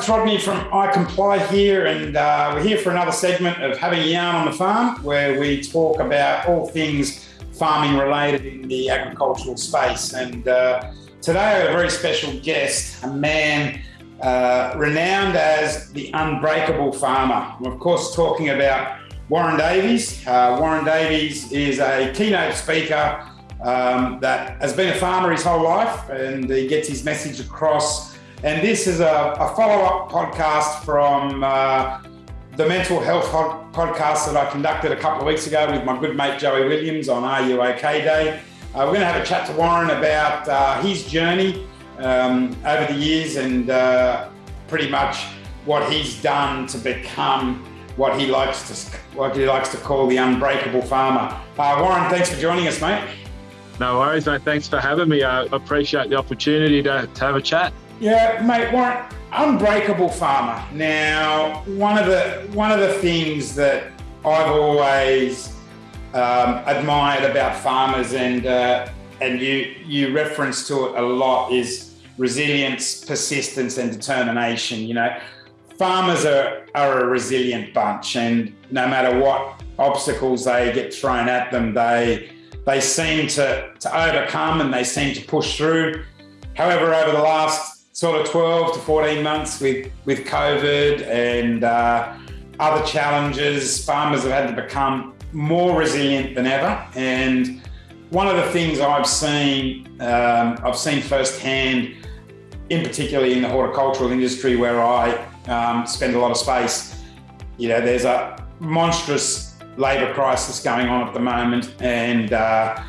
it's Rodney from I Comply here, and uh, we're here for another segment of Having a Yarn on the Farm, where we talk about all things farming related in the agricultural space. And uh, today have a very special guest, a man uh, renowned as the unbreakable farmer. I'm, of course, talking about Warren Davies. Uh, Warren Davies is a keynote speaker um, that has been a farmer his whole life, and he gets his message across and this is a, a follow up podcast from uh, the mental health podcast that I conducted a couple of weeks ago with my good mate Joey Williams on Are You OK Day. Uh, we're going to have a chat to Warren about uh, his journey um, over the years and uh, pretty much what he's done to become what he likes to what he likes to call the unbreakable farmer. Uh, Warren, thanks for joining us, mate. No worries, mate. Thanks for having me. I appreciate the opportunity to, to have a chat. Yeah, mate, Warren, unbreakable farmer. Now, one of the one of the things that I've always um, admired about farmers, and uh, and you you reference to it a lot, is resilience, persistence, and determination. You know, farmers are are a resilient bunch, and no matter what obstacles they get thrown at them, they they seem to to overcome and they seem to push through. However, over the last sort of 12 to 14 months with, with COVID and uh, other challenges, farmers have had to become more resilient than ever. And one of the things I've seen, um, I've seen firsthand, in particularly in the horticultural industry where I um, spend a lot of space, you know, there's a monstrous labour crisis going on at the moment, and uh,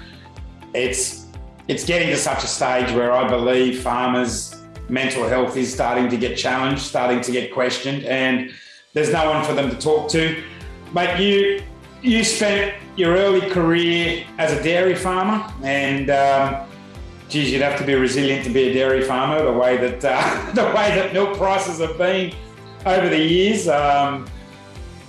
it's it's getting to such a stage where I believe farmers mental health is starting to get challenged, starting to get questioned, and there's no one for them to talk to. But you you spent your early career as a dairy farmer, and um, geez, you'd have to be resilient to be a dairy farmer. The way that uh, the way that milk prices have been over the years, um,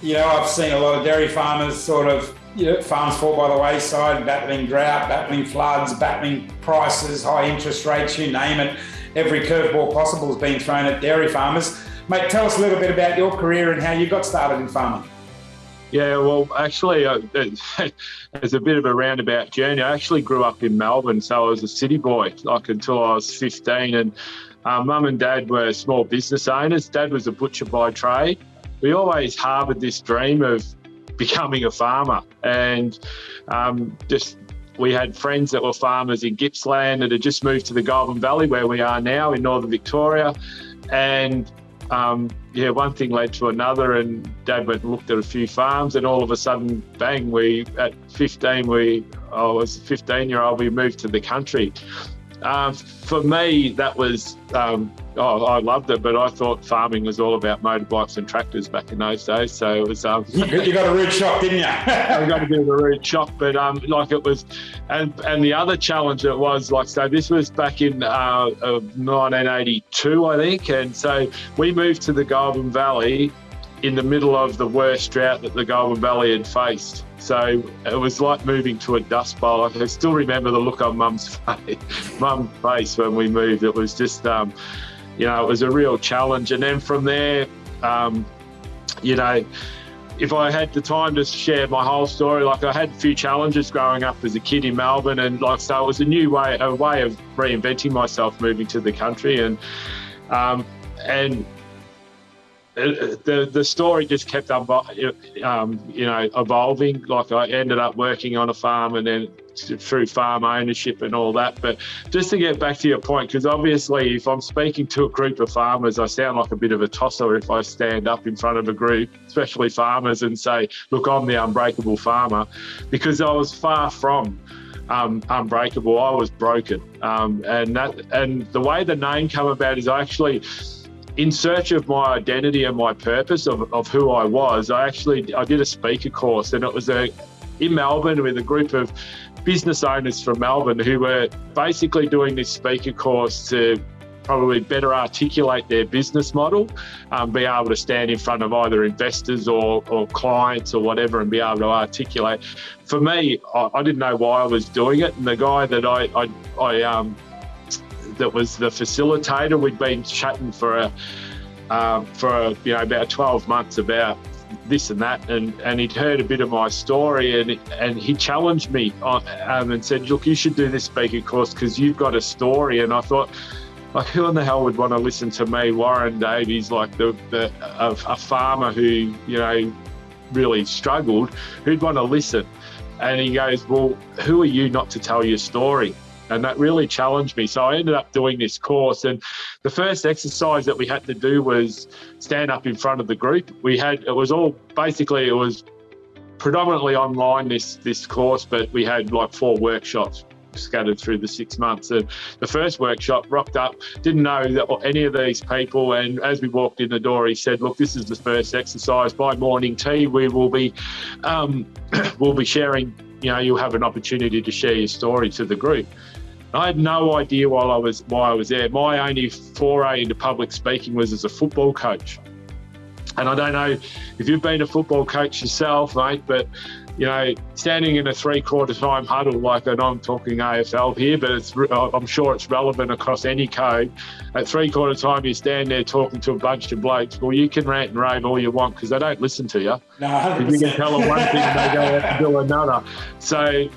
you know, I've seen a lot of dairy farmers sort of. You know, farms fall by the wayside, battling drought, battling floods, battling prices, high interest rates, you name it every curveball possible has been thrown at dairy farmers. Mate, tell us a little bit about your career and how you got started in farming. Yeah, well, actually, uh, it's a bit of a roundabout journey. I actually grew up in Melbourne, so I was a city boy, like until I was 15. And uh, mum and dad were small business owners. Dad was a butcher by trade. We always harboured this dream of becoming a farmer, and um, just we had friends that were farmers in Gippsland that had just moved to the Goulburn Valley, where we are now in northern Victoria. And um, yeah, one thing led to another, and Dad went and looked at a few farms, and all of a sudden, bang! We at 15, we I was 15 year old, we moved to the country, um, for me, that was, um, oh, I loved it, but I thought farming was all about motorbikes and tractors back in those days. So it was. Um, you got a rude shock, didn't you? I got a bit of a rude shock, but um, like it was, and and the other challenge it was like so. This was back in uh, 1982, I think, and so we moved to the Goulburn Valley in the middle of the worst drought that the Goulburn Valley had faced. So it was like moving to a dust bowl. I still remember the look on Mum's face, Mum's face when we moved. It was just, um, you know, it was a real challenge. And then from there, um, you know, if I had the time to share my whole story, like I had a few challenges growing up as a kid in Melbourne, and like so, it was a new way, a way of reinventing myself, moving to the country, and um, and the the story just kept um, you know evolving. Like I ended up working on a farm and then through farm ownership and all that. But just to get back to your point, because obviously if I'm speaking to a group of farmers, I sound like a bit of a tosser if I stand up in front of a group, especially farmers, and say, "Look, I'm the unbreakable farmer," because I was far from. Um, unbreakable. I was broken, um, and that and the way the name came about is I actually in search of my identity and my purpose of, of who I was, I actually I did a speaker course and it was a in Melbourne with a group of business owners from Melbourne who were basically doing this speaker course to probably better articulate their business model, um, be able to stand in front of either investors or, or clients or whatever and be able to articulate. For me, I, I didn't know why I was doing it. And the guy that I, I, I um, that was the facilitator. We'd been chatting for a, um, for you know about 12 months about this and that, and, and he'd heard a bit of my story, and and he challenged me on, um, and said, "Look, you should do this speaking course because you've got a story." And I thought, like, who in the hell would want to listen to me, Warren Davies, like the, the a, a farmer who you know really struggled, who'd want to listen? And he goes, "Well, who are you not to tell your story?" And that really challenged me. So I ended up doing this course. And the first exercise that we had to do was stand up in front of the group. We had, it was all basically, it was predominantly online, this, this course, but we had like four workshops scattered through the six months. And the first workshop rocked up, didn't know that any of these people. And as we walked in the door, he said, "Look, this is the first exercise. By morning tea, we will be, um, we'll be sharing. You know, you'll have an opportunity to share your story to the group." I had no idea while I was why I was there. My only foray into public speaking was as a football coach. And I don't know if you've been a football coach yourself, mate, but you know, standing in a three-quarter time huddle, like, and I'm talking AFL here, but it's I'm sure it's relevant across any code. At three-quarter time, you stand there talking to a bunch of blokes. Well, you can rant and rave all you want because they don't listen to you. No, 100%. you can tell them one thing, they go out and do another. So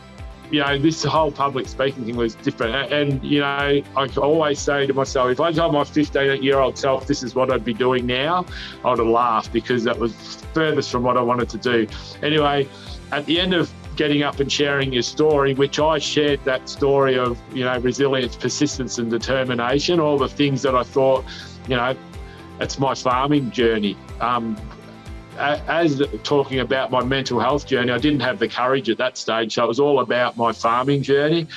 you know, this whole public speaking thing was different. And, you know, I always say to myself, if I told my 15 year old self this is what I'd be doing now, I would have laughed because that was furthest from what I wanted to do. Anyway, at the end of getting up and sharing your story, which I shared that story of, you know, resilience, persistence, and determination, all the things that I thought, you know, it's my farming journey. Um, as talking about my mental health journey, I didn't have the courage at that stage. So it was all about my farming journey.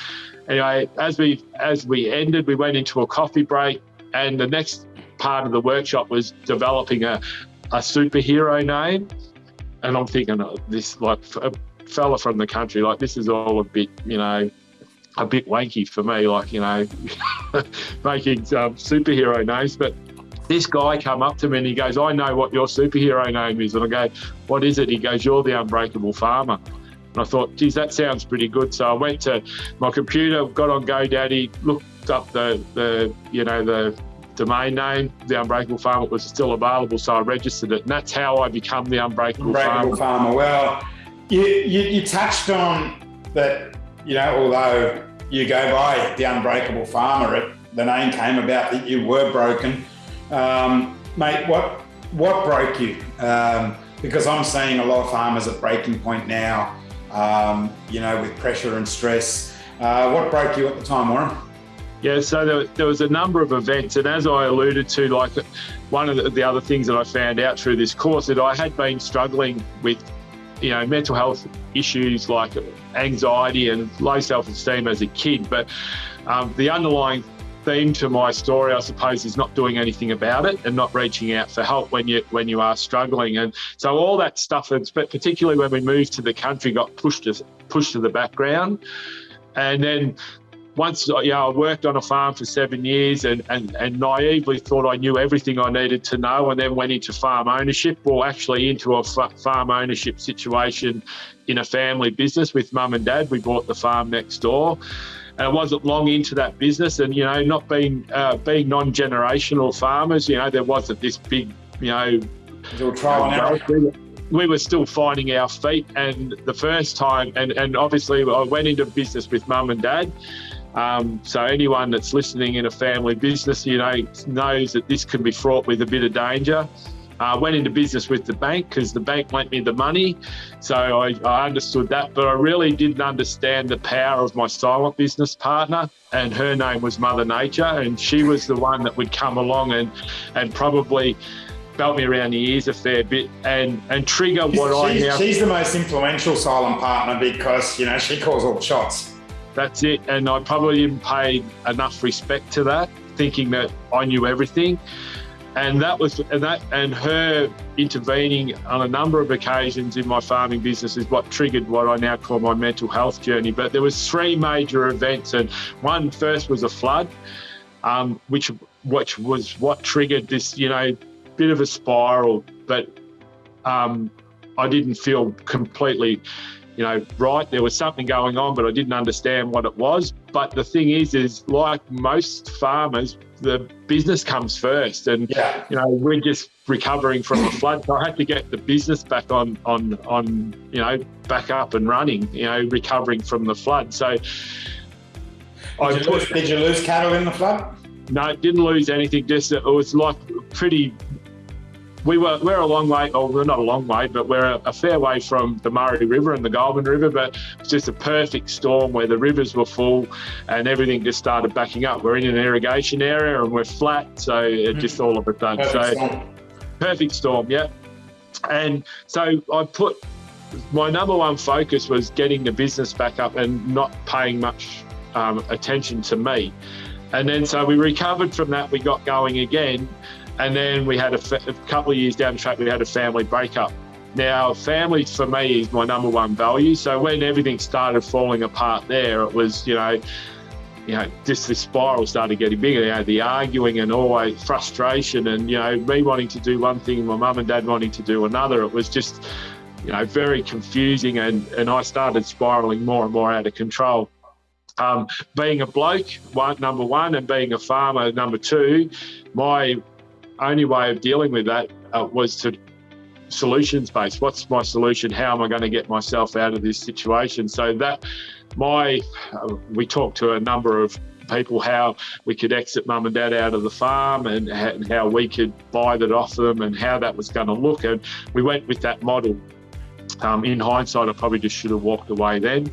Anyway, as we as we ended, we went into a coffee break, and the next part of the workshop was developing a, a superhero name. And I'm thinking, oh, this like a fella from the country, like this is all a bit, you know, a bit wanky for me, like you know, making um, superhero names. But this guy come up to me and he goes, I know what your superhero name is. And I go, what is it? He goes, you're the unbreakable farmer. And I thought, geez, that sounds pretty good. So I went to my computer, got on GoDaddy, looked up the, the you know, the domain name, the Unbreakable Farmer was still available, so I registered it, and that's how I become the Unbreakable, Unbreakable Farmer. Farmer. Well, you, you, you touched on that, you know, although you go by the Unbreakable Farmer, it, the name came about that you were broken. Um, mate, what what broke you? Um, because I'm seeing a lot of farmers at breaking point now, um, you know, with pressure and stress. Uh, what broke you at the time, Warren? Yeah, so there, there, was a number of events, and as I alluded to, like one of the, the other things that I found out through this course that I had been struggling with, you know, mental health issues like anxiety and low self-esteem as a kid, but um, the underlying theme to my story, I suppose, is not doing anything about it and not reaching out for help when you when you are struggling. And so all that stuff, but particularly when we moved to the country, got pushed to, pushed to the background. And then once uh, you know, I worked on a farm for seven years and, and, and naively thought I knew everything I needed to know, and then went into farm ownership, or actually into a farm ownership situation in a family business with mum and dad. We bought the farm next door and I wasn't long into that business. And you know, not being uh, being non-generational farmers, you know, there wasn't this big, you know, we were still finding our feet. And the first time, and and obviously, I went into business with mum and dad. Um, so anyone that's listening in a family business, you know, knows that this can be fraught with a bit of danger. I uh, went into business with the bank because the bank lent me the money. So I, I, understood that, but I really didn't understand the power of my silent business partner. And her name was Mother Nature. And she was the one that would come along and, and probably belt me around the ears a fair bit and, and trigger what she's, I now. She's the most influential silent partner because, you know, she calls all the shots. That's it. And I probably didn't pay enough respect to that, thinking that I knew everything and that was and that and her intervening on a number of occasions in my farming business is what triggered what I now call my mental health journey. But there was three major events, and one first was a flood, um, which which was what triggered this, you know, bit of a spiral. But um, I didn't feel completely you know, right. There was something going on, but I didn't understand what it was. But the thing is, is like most farmers, the business comes first, and yeah. you know, we're just recovering from a flood. So I had to get the business back on, on, on, you know, back up and running. You know, recovering from the flood. So. Did, I you, lose, did you lose cattle in the flood? No, didn't lose anything. Just it was like pretty we were we're a long way, or we're not a long way, but we're a, a, fair way from the Murray River and the Goulburn River. But it's just a perfect storm where the rivers were full and everything just started backing up. We're in an irrigation area and we're flat, so it mm. just all of a sudden. Perfect so storm. perfect storm, yeah. And so I put my number one focus was getting the business back up and not paying much um, attention to me. And then so we recovered from that. We got going again and then we had a, a couple of years down the track, we had a family breakup. Now, family for me is my number one value. So when everything started falling apart there, it was, you know, you know, just the spiral started getting bigger. You know, the arguing and always frustration, and you know, me wanting to do one thing, my mum and dad wanting to do another. It was just, you know, very confusing, and and I started spiraling more and more out of control. Um, being a bloke, one number one, and being a farmer, number two, my only way of dealing with that uh, was to solutions based. What's my solution? How am I going to get myself out of this situation? So that my uh, we talked to a number of people how we could exit mum and dad out of the farm and, and how we could buy that off them and how that was going to look. And we went with that model. Um, in hindsight, I probably just should have walked away then,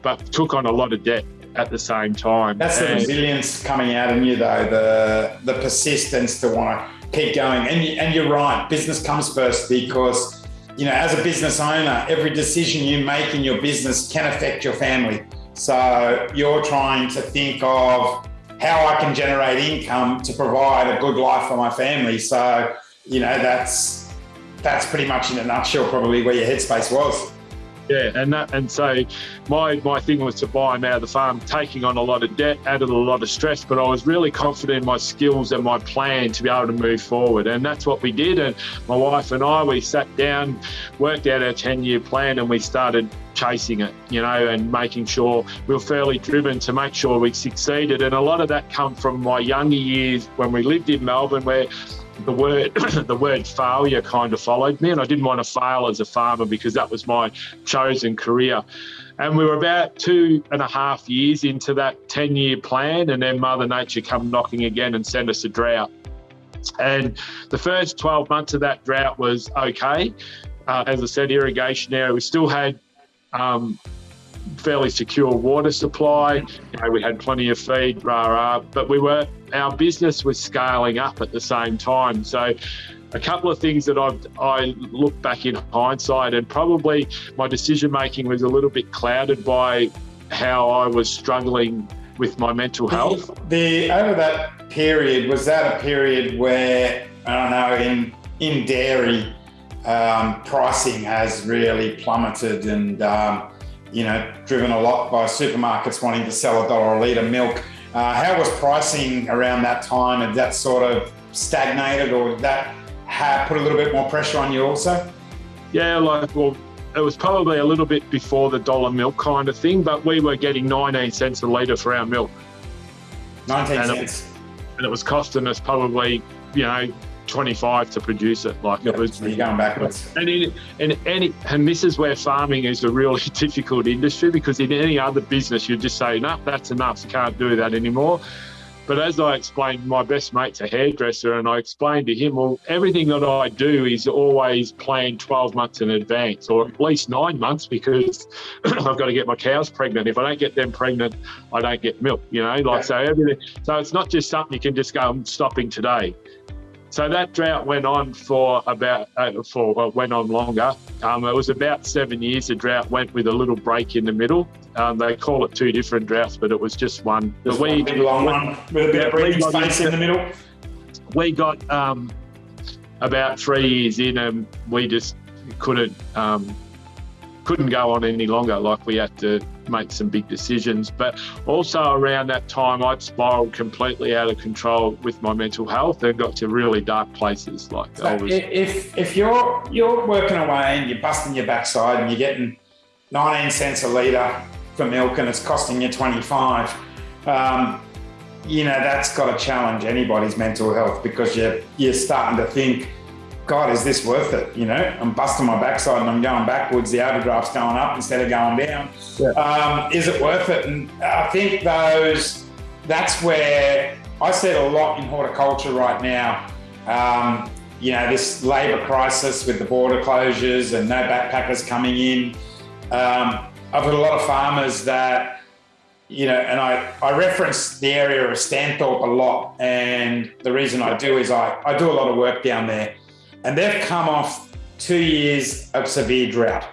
but took on a lot of debt at the same time. That's the resilience coming out in you, though, the the persistence to want to keep going. And, and you're right, business comes first because, you know, as a business owner, every decision you make in your business can affect your family. So you're trying to think of how I can generate income to provide a good life for my family. So, you know, that's that's pretty much in a nutshell probably where your headspace was. Yeah, and that, and so my my thing was to buy him out of the farm, taking on a lot of debt, added a lot of stress, but I was really confident in my skills and my plan to be able to move forward, and that's what we did. And my wife and I, we sat down, worked out our ten year plan, and we started chasing it, you know, and making sure we were fairly driven to make sure we succeeded. And a lot of that come from my younger years when we lived in Melbourne, where the word the word failure kind of followed me and I didn't want to fail as a farmer because that was my chosen career. And we were about two and a half years into that 10 year plan, and then Mother Nature come knocking again and sent us a drought. And the first 12 months of that drought was okay. Uh, as I said, irrigation area, we still had um, fairly secure water supply. You know, we had plenty of feed, rah rah, but we were our business was scaling up at the same time. So a couple of things that I've I look back in hindsight, and probably my decision making was a little bit clouded by how I was struggling with my mental health. The, the over that period was that a period where I don't know in in dairy um, pricing has really plummeted and um, you know driven a lot by supermarkets wanting to sell a dollar a litre milk uh, how was pricing around that time? Had that sort of stagnated or did that have put a little bit more pressure on you also? Yeah, like, well, it was probably a little bit before the dollar milk kind of thing, but we were getting 19 cents a litre for our milk. 19 and cents. It, and it was costing us probably, you know, 25 to produce it. Like yep, it was. So you're going backwards. And in, in any, and this is where farming is a really difficult industry because in any other business you just say, no, that's enough. Can't do that anymore. But as I explained, my best mate's a hairdresser, and I explained to him, well, everything that I do is always planned 12 months in advance, or at least nine months, because I've got to get my cows pregnant. If I don't get them pregnant, I don't get milk. You know, like yeah. so everything. So it's not just something you can just go, I'm stopping today. So that drought went on for about uh, for well, went on longer. Um, it was about seven years. The drought went with a little break in the middle. Um, they call it two different droughts, but it was just one. Just we, one long one with a bit yeah, of breathing space in the middle. We got um, about three years in, and we just couldn't um, couldn't go on any longer. Like we had to make some big decisions. But also around that time, I'd spiraled completely out of control with my mental health and got to really dark places. Like so was... if if you're you're working away and you're busting your backside and you're getting 19 cents a litre for milk and it's costing you 25. Um, you know, that's got to challenge anybody's mental health because you're, you're starting to think, God, is this worth it? You know, I'm busting my backside and I'm going backwards. The overdraft's going up instead of going down. Yeah. Um, is it worth it? And I think those, that's where I see it a lot in horticulture right now. Um, you know, this labour crisis with the border closures and no backpackers coming in. Um, I've got a lot of farmers that, you know, and I, I reference the area of Stanthorpe a lot. And the reason I do is I, I do a lot of work down there. And they've come off two years of severe drought.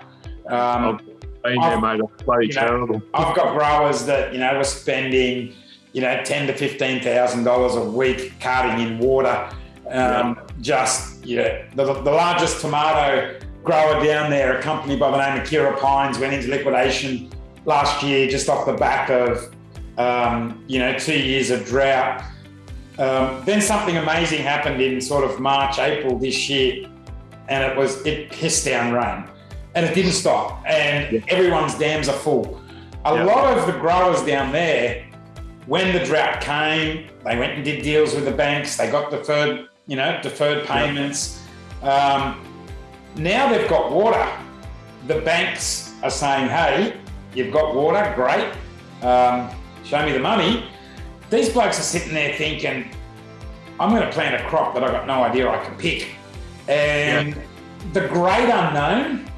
Um, been there, mate. bloody you know, terrible. I've got growers that, you know, were spending, you know, ten to fifteen thousand dollars a week carting in water. Um, yeah. Just, you know, the, the largest tomato grower down there, a company by the name of Kira Pines, went into liquidation last year just off the back of, um, you know, two years of drought. Um, then something amazing happened in sort of March, April this year, and it was it pissed down rain, and it didn't stop, and yeah. everyone's dams are full. A yeah. lot of the growers down there, when the drought came, they went and did deals with the banks. They got deferred, you know, deferred payments. Yeah. Um, now they've got water. The banks are saying, hey, you've got water, great. Um, show me the money. These blokes are sitting there thinking, I'm going to plant a crop that I've got no idea I can pick. And yeah. the great unknown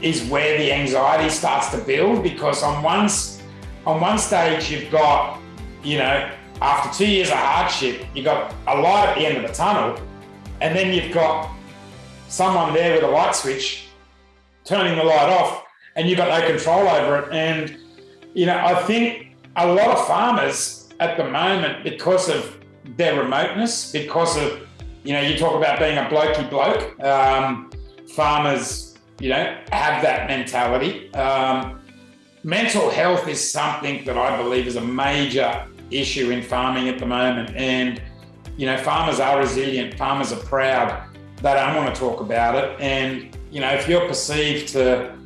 is where the anxiety starts to build because on one, on one stage you've got, you know, after two years of hardship, you've got a light at the end of the tunnel, and then you've got someone there with a light switch turning the light off and you've got no control over it. And, you know, I think a lot of farmers at the moment, because of their remoteness, because of, you know, you talk about being a blokey bloke, um, farmers, you know, have that mentality. Um, mental health is something that I believe is a major issue in farming at the moment. And, you know, farmers are resilient, farmers are proud they don't want to talk about it. And, you know, if you're perceived to,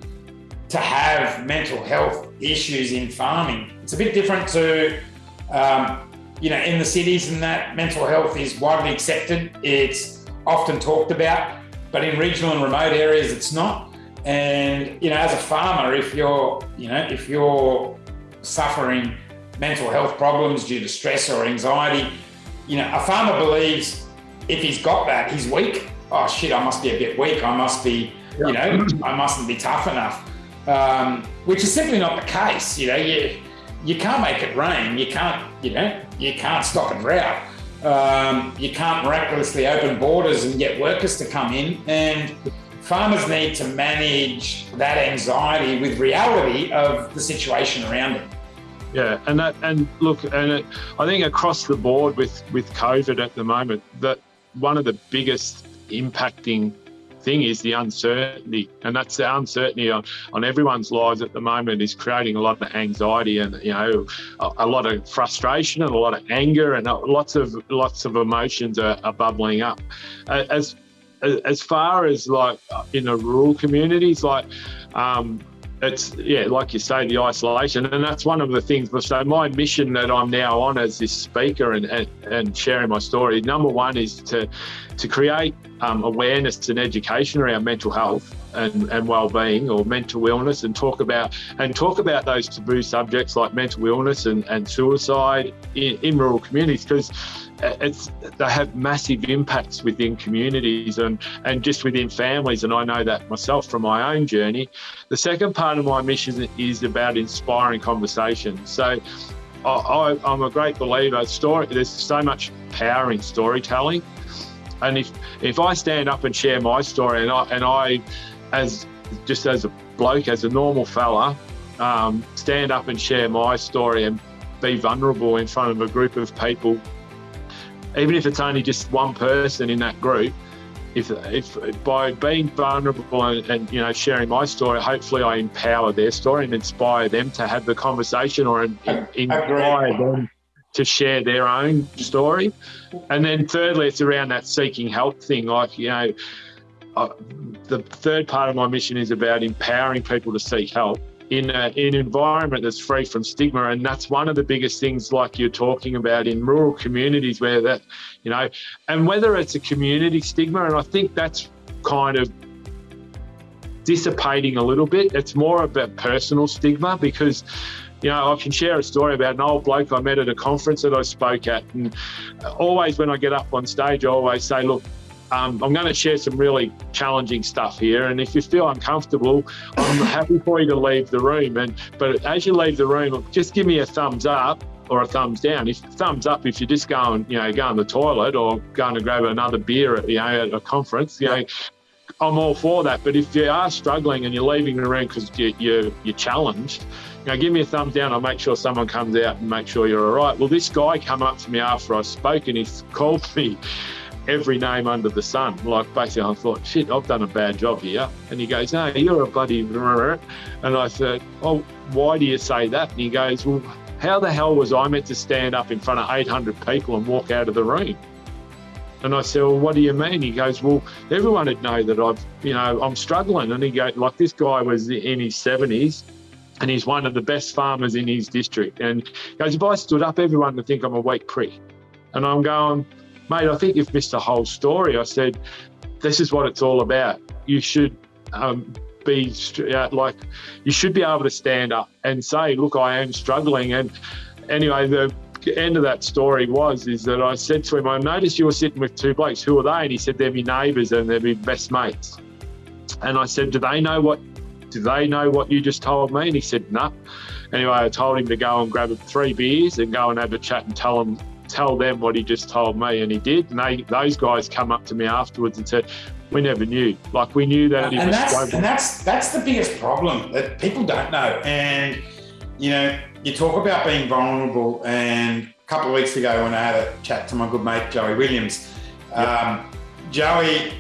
to have mental health issues in farming, it's a bit different to, um, you know, in the cities and that mental health is widely accepted. It's often talked about, but in regional and remote areas, it's not. And, you know, as a farmer, if you're, you know, if you're suffering mental health problems due to stress or anxiety, you know, a farmer believes if he's got that, he's weak oh shit, I must be a bit weak. I must be, yeah. you know, I mustn't be tough enough. Um, which is simply not the case. You know, you you can't make it rain. You can't, you know, you can't stop a drought. Um, you can't miraculously open borders and get workers to come in. And farmers need to manage that anxiety with reality of the situation around them. Yeah, and that and look, and it, I think across the board with with COVID at the moment, that one of the biggest impacting thing is the uncertainty and that's the uncertainty on, on everyone's lives at the moment is creating a lot of anxiety and you know a, a lot of frustration and a lot of anger and lots of lots of emotions are, are bubbling up. As as far as like in the rural communities like um, it's yeah, like you say, the isolation, and that's one of the things. So my mission that I'm now on as this speaker and and, and sharing my story. Number one is to to create um, awareness and education around mental health and, and well-being or mental illness and talk about and talk about those taboo subjects like mental illness and, and suicide in, in rural communities because uh, it's they have massive impacts within communities and and just within families and I know that myself from my own journey. The second part of my mission is about inspiring conversation. So I, am a great believer story there's so much power in storytelling. And if if I stand up and share my story, and I and I, as just as a bloke, as a normal fella, um, stand up and share my story and be vulnerable in front of a group of people, even if it's only just one person in that group, if, if by being vulnerable and, and, you know sharing my story, hopefully I empower their story and inspire them to have the conversation or in, inspire them to share their own story. And then thirdly, it's around that seeking help thing. Like, you know, uh, the third part of my mission is about empowering people to seek help in, a, in an environment that's free from stigma. And that's one of the biggest things, like you're talking about in rural communities where that, you know, and whether it's a community stigma, and I think that's kind of dissipating a little bit. It's more about personal stigma because you know, I can share a story about an old bloke I met at a conference that I spoke at. And always when I get up on stage, I always say, look, um, I'm going to share some really challenging stuff here. And if you feel uncomfortable, I'm happy for you to leave the room. And But as you leave the room, just give me a thumbs up or a thumbs down. If thumbs up, if you're just going, you know, going to the toilet or going to grab another beer at, you know, at a conference, you know, I'm all for that. But if you are struggling and you're leaving the room because you, you, you're challenged, you know, give me a thumbs down. I'll make sure someone comes out and make sure you're all right. Well, this guy came up to me after I spoke and he's called me every name under the sun. Like basically, I thought, shit, I've done a bad job here. And he goes, no, you're a bloody. And I said, oh, why do you say that? And he goes, well, how the hell was I meant to stand up in front of 800 people and walk out of the room? And I said, well, what do you mean? He goes, well, everyone would know that I've, you know, I'm struggling. And he goes, like this guy was in his 70s and he's one of the best farmers in his district. And he goes, if I stood up, everyone would think I'm a weak prick. And I'm going, mate, I think you've missed the whole story. I said, this is what it's all about. You should um, be uh, like, you should be able to stand up and say, look, I am struggling. And anyway, the end of that story was is that I said to him, I noticed you were sitting with two blokes. Who are they? And he said, they're my neighbours and they're my best mates. And I said, do they know what? Do they know what you just told me? And he said, no. Nah. Anyway, I told him to go and grab three beers and go and have a chat and tell them tell them what he just told me, and he did. And they, those guys come up to me afterwards and said, "We never knew. Like we knew that." And that's and that's that's the biggest problem that people don't know. And you know, you talk about being vulnerable, and a couple of weeks ago when I had a chat to my good mate Joey Williams, yep. um, Joey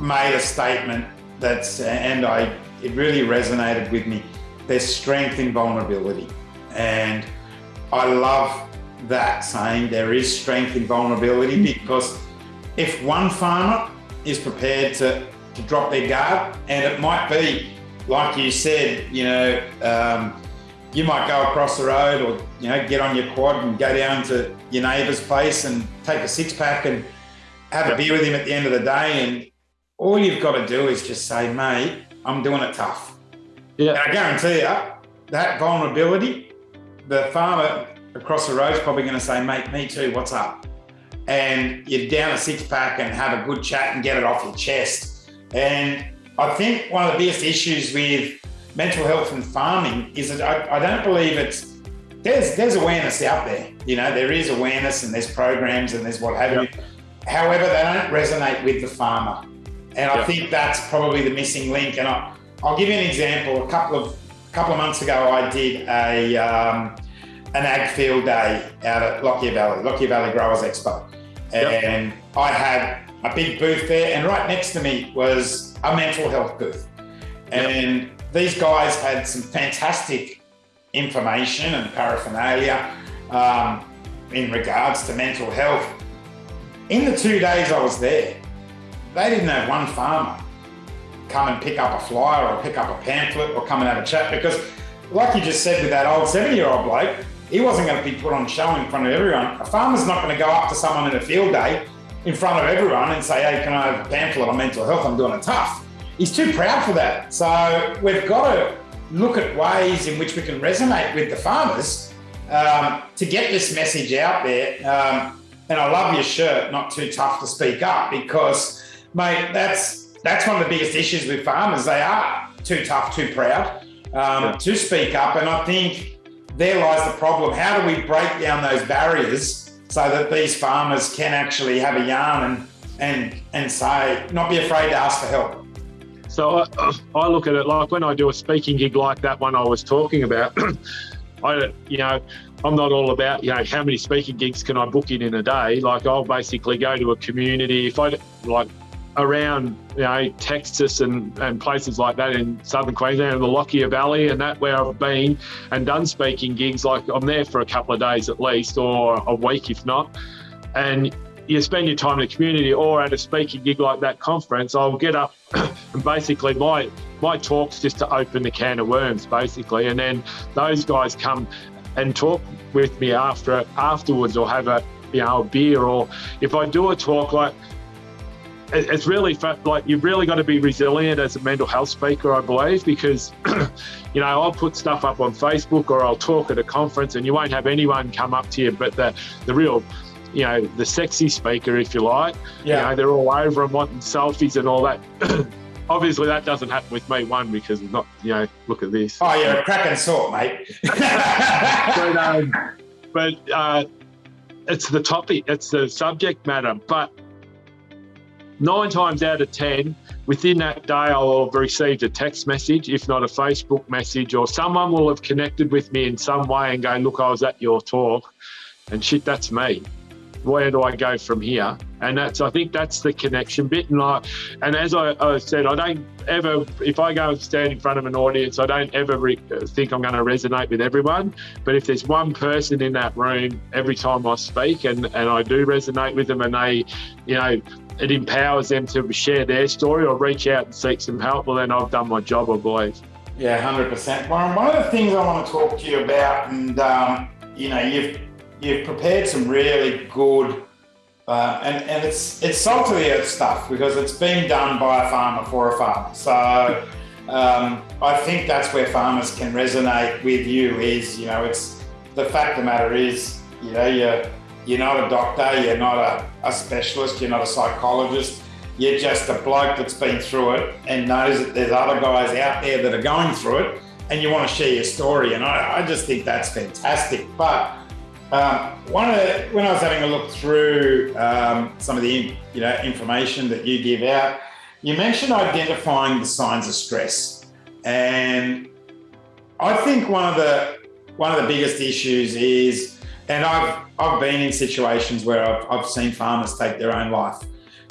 made a statement that's, and I, it really resonated with me. There's strength in vulnerability, and I love that saying there is strength in vulnerability mm. because if one farmer is prepared to, to drop their guard, and it might be, like you said, you know, um, you might go across the road or, you know, get on your quad and go down to your neighbour's place and take a six pack and have a beer with him at the end of the day. And all you've got to do is just say, mate, I'm doing it tough. Yeah. And I guarantee you, that vulnerability, the farmer across the road is probably going to say, mate, me too, what's up? And you're down a six pack and have a good chat and get it off your chest. And I think one of the biggest issues with mental health and farming is that I, I don't believe it's there's there's awareness out there. You know, there is awareness and there's programs and there's what have yep. you. However, they don't resonate with the farmer. And I yep. think that's probably the missing link. And I, will give you an example. A couple of couple of months ago, I did a um, an ag field day out at Lockyer Valley, Lockyer Valley Growers Expo. And yep. I had a big booth there, and right next to me was a mental health booth. And yep. these guys had some fantastic information and paraphernalia um, in regards to mental health. In the two days I was there, they didn't have one farmer come and pick up a flyer or pick up a pamphlet or come and have a chat because like you just said with that old 70 year old bloke, he wasn't going to be put on show in front of everyone. A farmer's not going to go up to someone in a field day in front of everyone and say, hey, can I have a pamphlet on mental health? I'm doing it tough. He's too proud for that. So we've got to look at ways in which we can resonate with the farmers um, to get this message out there. Um, and I love your shirt, not too tough to speak up, because, mate, that's that's one of the biggest issues with farmers. They are too tough, too proud um, yeah. to speak up. And I think there lies the problem. How do we break down those barriers so that these farmers can actually have a yarn and and and say, not be afraid to ask for help? So I, I look at it like when I do a speaking gig like that one I was talking about. I, you know, I'm not all about, you know, how many speaking gigs can I book in in a day. Like I'll basically go to a community. If I like around you know Texas and, and places like that in southern Queensland and the Lockyer Valley and that where I've been and done speaking gigs like I'm there for a couple of days at least or a week if not. And you spend your time in the community or at a speaking gig like that conference, I'll get up and basically my my talk's just to open the can of worms, basically, and then those guys come and talk with me after afterwards or have a you know a beer or if I do a talk like it's really like you've really got to be resilient as a mental health speaker, I believe, because you know I'll put stuff up on Facebook or I'll talk at a conference, and you won't have anyone come up to you, but the the real you know the sexy speaker, if you like, yeah, you know, they're all over and wanting selfies and all that. Obviously, that doesn't happen with me. One because I'm not, you know, look at this. Oh, you're a cracking sort, mate. but um, but uh, it's the topic, it's the subject matter, but nine times out of 10, within that day, I'll have received a text message, if not a Facebook message, or someone will have connected with me in some way and go, Look, I was at your talk. And shit, that's me. Where do I go from here? And that's, I think that's the connection bit. And I, and as I, I said, I don't ever, if I go and stand in front of an audience, I don't ever re- think I'm going to resonate with everyone. But if there's one person in that room every time I speak and, and I do resonate with them and they, you know, it empowers them to share their story or reach out and seek some help, well, then I've done my job, I believe. Yeah, hundred percent. Warren, one of the things I want to talk to you about, and um, you know, you've you've prepared some really good, uh, and and it's it's salt to the earth stuff because it's been done by a farmer for a farmer. So um, I think that's where farmers can resonate with you. Is you know, it's the fact of the matter is, you know, you're you're not a doctor, you're not a, a specialist, you're not a psychologist. You're just a bloke that's been through it and knows that there's other guys out there that are going through it and you want to share your story. And I, I just think that's fantastic. But um, one of the, when I was having a look through um, some of the you know information that you give out, you mentioned identifying the signs of stress, and I think one of the one of the biggest issues is and I've I've been in situations where I've, I've seen farmers take their own life,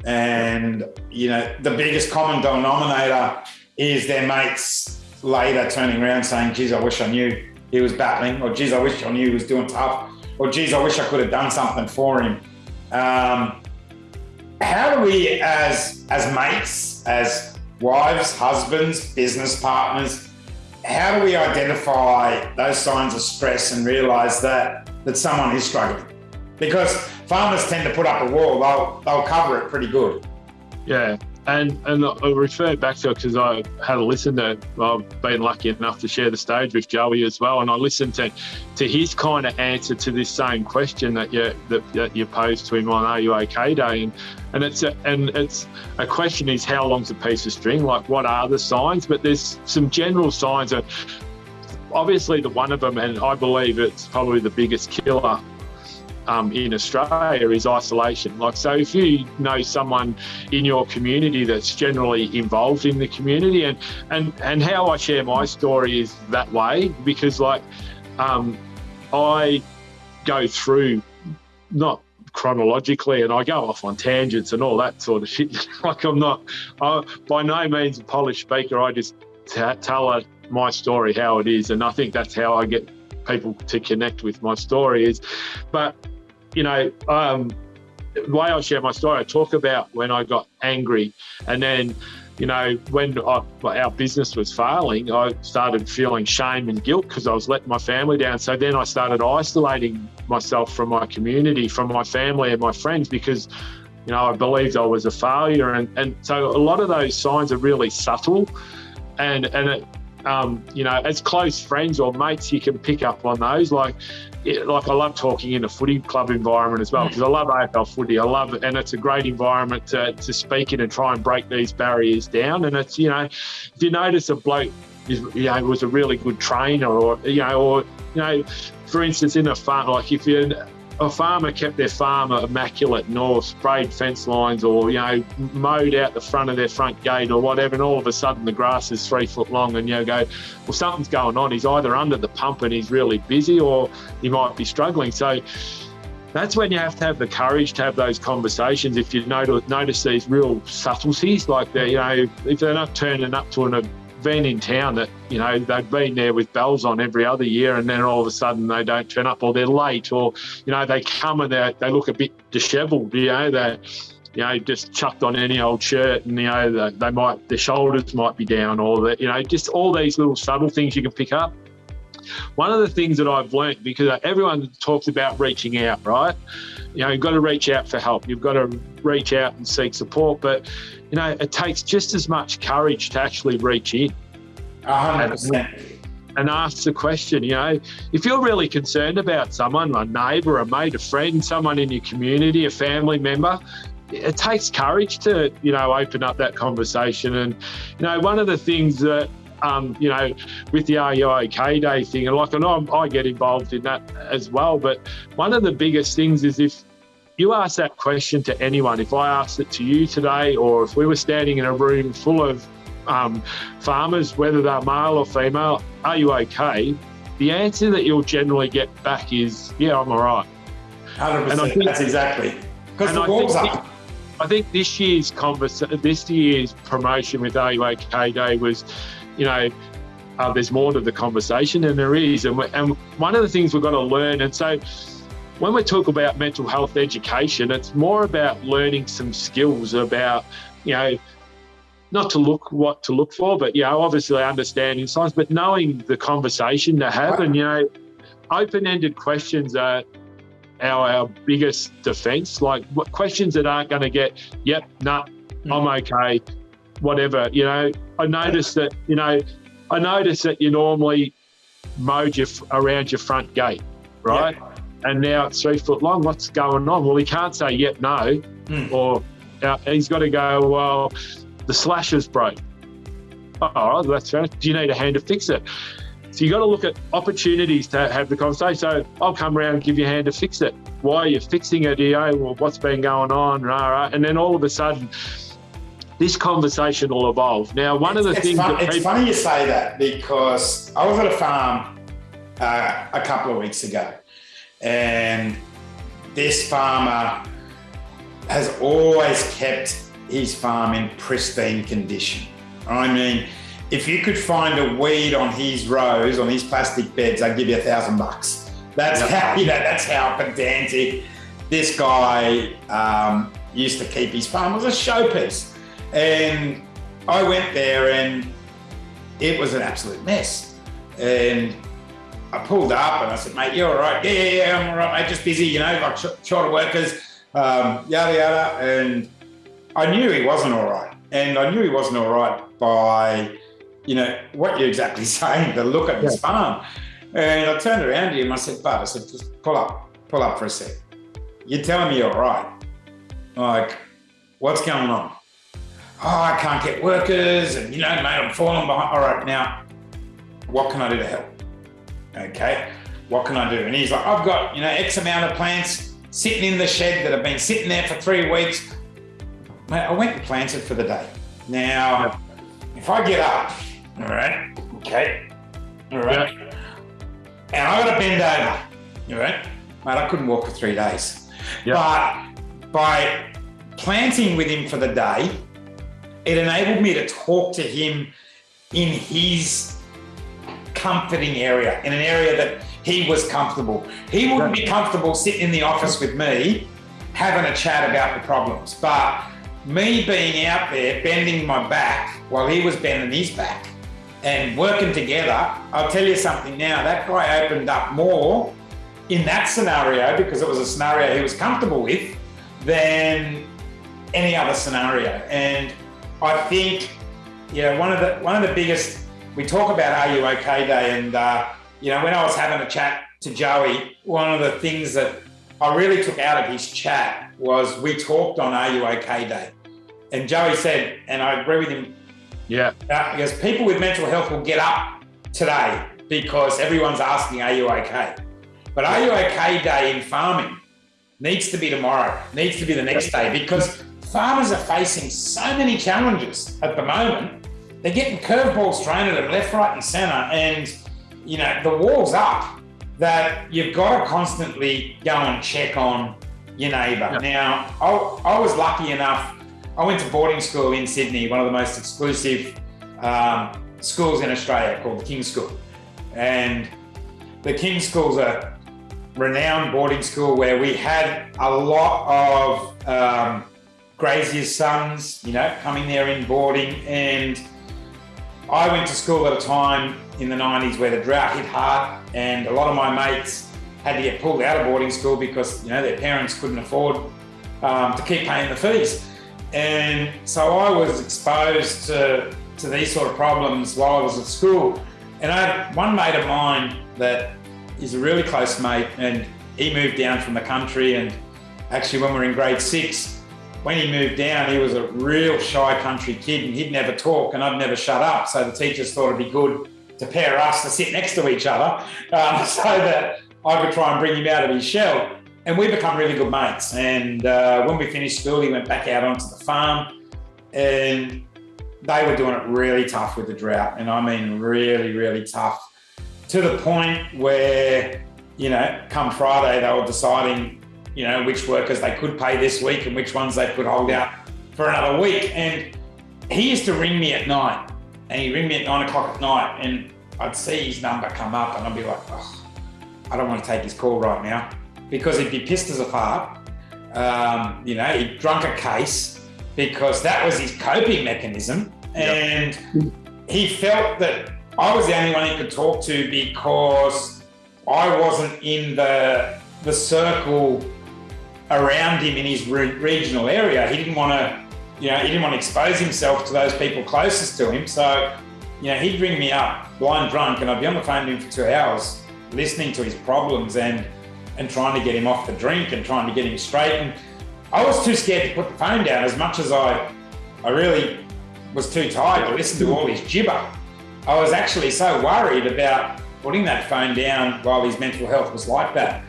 and you know the biggest common denominator is their mates later turning around saying, "Geez, I wish I knew he was battling," or "Geez, I wish I knew he was doing tough," or "Geez, I wish I could have done something for him." Um, how do we, as as mates, as wives, husbands, business partners, how do we identify those signs of stress and realize that that someone is struggling. Because farmers tend to put up a wall, they'll, they'll cover it pretty good. Yeah. And and I refer back to it because I had a listen to. I've been lucky enough to share the stage with Joey as well, and I listened to to his kind of answer to this same question that you that, that you posed to him on Are You OK Day, and and it's a, and it's a question is how long's a piece of string? Like what are the signs? But there's some general signs of obviously the one of them, and I believe it's probably the biggest killer um, in Australia is isolation. Like, so if you know someone in your community that's generally involved in the community, and and and how I share my story is that way because like um, I go through not chronologically and I go off on tangents and all that sort of shit. like I'm not, I, by no means a polished speaker. I just tell a my story how it is, and I think that's how I get people to connect with my story. Is, but you know, um, the way I share my story, I talk about when I got angry, and then you know, when I, our business was failing, I started feeling shame and guilt because I was letting my family down. So then I started isolating myself from my community, from my family and my friends because, you know, I believed I was a failure. And, and so a lot of those signs are really subtle. And, and it, um, you know, as close friends or mates, you can pick up on those. Like, it, like I love talking in a footy club environment as well because I love AFL footy. I love it, and it's a great environment to, to speak in and try and break these barriers down. And it's you know, if you notice a bloke, is, you know, was a really good trainer, or you know, or you know, for instance, in a farm, like if you're a farmer kept their farm immaculate and or sprayed fence lines or, you know, mowed out the front of their front gate or whatever, and all of a sudden the grass is three foot long and you go, well, something's going on. He's either under the pump and he's really busy or he might be struggling. So that's when you have to have the courage to have those conversations. If you notice, notice these real subtleties, like they, you know, if they're not turning up to an been in town that, you know, they've been there with bells on every other year and then all of a sudden they don't turn up or they're late or, you know, they come and they they look a bit dishevelled, you know, they you know, just chucked on any old shirt and, you know, they, they might, their shoulders might be down or that, you know, just all these little subtle things you can pick up. One of the things that I've learned, because everyone talks about reaching out, right? You know, you've got to reach out for help. You've got to reach out and seek support. But, you know, it takes just as much courage to actually reach in. 100%. And ask the question, you know, if you're really concerned about someone, a neighbour, a mate, a friend, someone in your community, a family member, it takes courage to, you know, open up that conversation. And, you know, one of the things that um, you know, with the Are You OK Day thing. And like I know I get involved in that as well. But one of the biggest things is if you ask that question to anyone, if I asked it to you today, or if we were standing in a room full of um, farmers, whether they're male or female, are you okay? The answer that you'll generally get back is, yeah, I'm all right. 100%. And I think, that's exactly. Because the wall's up. I think this year's converse, this year's promotion with Are You OK Day was you know, uh, there's more to the conversation, than there is. And, and one of the things we've got to learn, and so when we talk about mental health education, it's more about learning some skills about, you know, not to look what to look for, but you know, obviously understanding science, but knowing the conversation to have, and you know, open-ended questions are our, our biggest defense. Like questions that aren't going to get, yep, nah, I'm mm. okay whatever. You know, I noticed that. You know, I noticed that you normally mowed your around your front gate, right? And now it's three foot long. What's going on? Well, he can't say yep, no, mm. or uh, he's got to go. Well, the slasher's broke. Oh, all right, that's fair. Do you need a hand to fix it? So you got to look at opportunities to have the conversation. So I'll come around and give you a hand to fix it. Why are you fixing it? You know, well, what's been going on? Rah, rah. And then all of a sudden, this conversation will evolve. Now, one it's, of the things fun, it's people, funny you say that because I was at a farm uh, a couple of weeks ago, and this farmer has always kept his farm in pristine condition. I mean, if you could find a weed on his rows, on his plastic beds, I'd give you a thousand bucks. That's yep. how you know. That's how pedantic this guy um, used to keep his farm. It was a showpiece. And I went there and it was an absolute mess. And I pulled up and I said, mate, you're all right. Yeah, yeah, yeah, I'm all right, mate. Just busy, you know, like short of workers, um, yada, yada. And I knew he wasn't all right. And I knew he wasn't all right by, you know, what you're exactly saying, the look at his farm. And I turned around to him. I said, Bud, I said, just pull up, pull up for a sec. You're telling me you're all right. Like, what's going on? oh, I can't get workers and, you know, mate, I'm falling behind. All right, now, what can I do to help? Okay, what can I do? And he's like, I've got, you know, X amount of plants sitting in the shed that have been sitting there for three weeks. Mate, I went and planted for the day. Now, if I get up, all right, okay, all right, yeah. and I got to bend over, all right, mate, I couldn't walk for three days. Yeah. But by planting with him for the day, it enabled me to talk to him in his comforting area, in an area that he was comfortable. He wouldn't be comfortable sitting in the office with me having a chat about the problems. But me being out there bending my back while he was bending his back and working together, I'll tell you something now, that guy opened up more in that scenario because it was a scenario he was comfortable with than any other scenario. And I think, yeah, one of the one of the biggest. We talk about Are You OK Day, and uh, you know, when I was having a chat to Joey, one of the things that I really took out of his chat was we talked on Are You OK Day, and Joey said, and I agree with him. Yeah, uh, because people with mental health will get up today because everyone's asking, "Are you okay?" But Are You OK Day in farming needs to be tomorrow, needs to be the next day because farmers are facing so many challenges at the moment. They're getting curveballs thrown at them left, right, and centre, and you know the wall's up. That you've got to constantly go and check on your neighbour. Yeah. Now, I, I, was lucky enough. I went to boarding school in Sydney, one of the most exclusive um, schools in Australia called the King's School. And the King's School's a renowned boarding school where we had a lot of um, Grazier's sons, you know, coming there in boarding. And I went to school at a time in the 90s where the drought hit hard and a lot of my mates had to get pulled out of boarding school because, you know, their parents couldn't afford um, to keep paying the fees. And so I was exposed to, to these sort of problems while I was at school. And I had one mate of mine that is a really close mate and he moved down from the country and actually when we were in grade six, when he moved down, he was a real shy country kid and he'd never talk and I'd never shut up. So the teachers thought it'd be good to pair us to sit next to each other um, so that I could try and bring him out of his shell. And we become really good mates. And uh, when we finished school, he went back out onto the farm and they were doing it really tough with the drought. And I mean, really, really tough to the point where, you know, come Friday, they were deciding, you know, which workers they could pay this week and which ones they could hold out for another week. And he used to ring me at night and he'd ring me at nine o'clock at night and I'd see his number come up and I'd be like, oh, I don't want to take his call right now because he'd be pissed as a fart. Um, you know, he'd drunk a case because that was his coping mechanism. And yep. he felt that I was the only one he could talk to because I wasn't in the, the circle around him in his re regional area. He didn't want to, you know, he didn't want to expose himself to those people closest to him. So, you know, he'd ring me up blind drunk and I'd be on the phone to him for two hours listening to his problems and and trying to get him off the drink and trying to get him straight. And I was too scared to put the phone down as much as I, I really was too tired to listen to all his gibber. I was actually so worried about putting that phone down while his mental health was like that.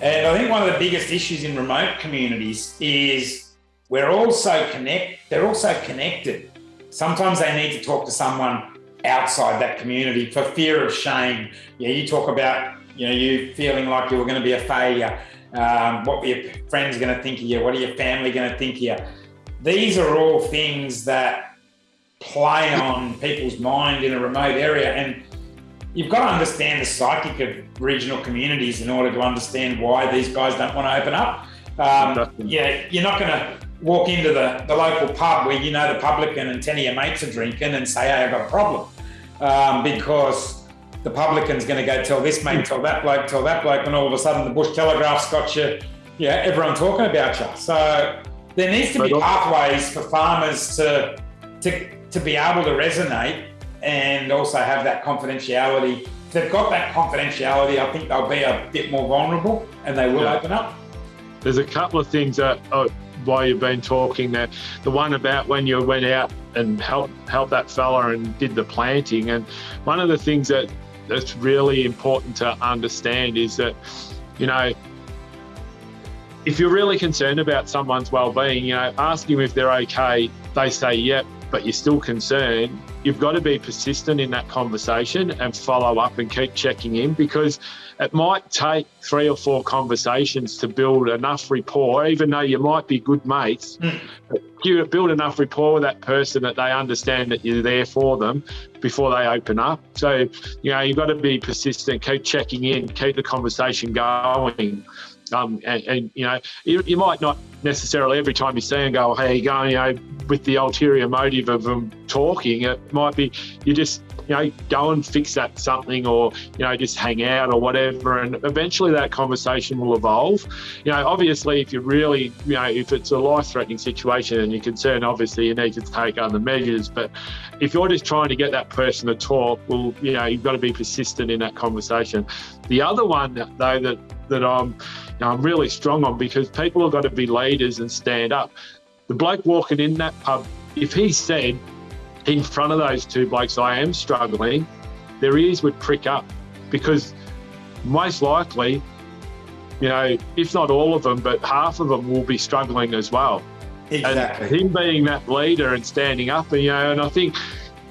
And I think one of the biggest issues in remote communities is we're all so connect, they're all so connected. Sometimes they need to talk to someone outside that community for fear of shame. Yeah, you talk about you know, you feeling like you were going to be a failure. Um, what were your friends going to think of you? What are your family going to think of you? These are all things that play on people's mind in a remote area. And you've got to understand the psychic of regional communities in order to understand why these guys don't want to open up. Um, yeah, you're not going to walk into the, the local pub where you know the publican and 10 of your mates are drinking and say, hey, I've got a problem. Um, because the publican's going to go tell this mate, tell that bloke, tell that bloke, and all of a sudden the Bush Telegraph's got you, yeah, everyone talking about you. So there needs to be pathways for farmers to, to, to be able to resonate and also have that confidentiality. If they've got that confidentiality, I think they'll be a bit more vulnerable and they will yeah. open up. There's a couple of things that uh, oh, while you've been talking there. The one about when you went out and helped help that fella and did the planting, and one of the things that that's really important to understand is that, you know, if you're really concerned about someone's well-being, you know, ask them if they're okay. They say yep, but you're still concerned. You've got to be persistent in that conversation and follow up and keep checking in because it might take three or four conversations to build enough rapport, even though you might be good mates. Mm. You build enough rapport with that person that they understand that you're there for them before they open up. So, you know, you've got to be persistent, keep checking in, keep the conversation going. Um, and, and, you know, you, you, might not necessarily every time you see them go, hey, you going, you know, with the ulterior motive of them talking. It might be you just you know, go and fix that something or, you know, just hang out or whatever. And eventually that conversation will evolve. You know, obviously, if you really, you know, if it's a life threatening situation and you're concerned, obviously you need to take other measures. But if you're just trying to get that person to talk, well, you know, you've got to be persistent in that conversation. The other one, though, that, that I'm, I'm really strong on because people have got to be leaders and stand up. The bloke walking in that pub, if he said, in front of those two blokes, I am struggling, their ears would prick up because most likely, you know, if not all of them, but half of them will be struggling as well. Exactly. And him being that leader and standing up, and you know, and I think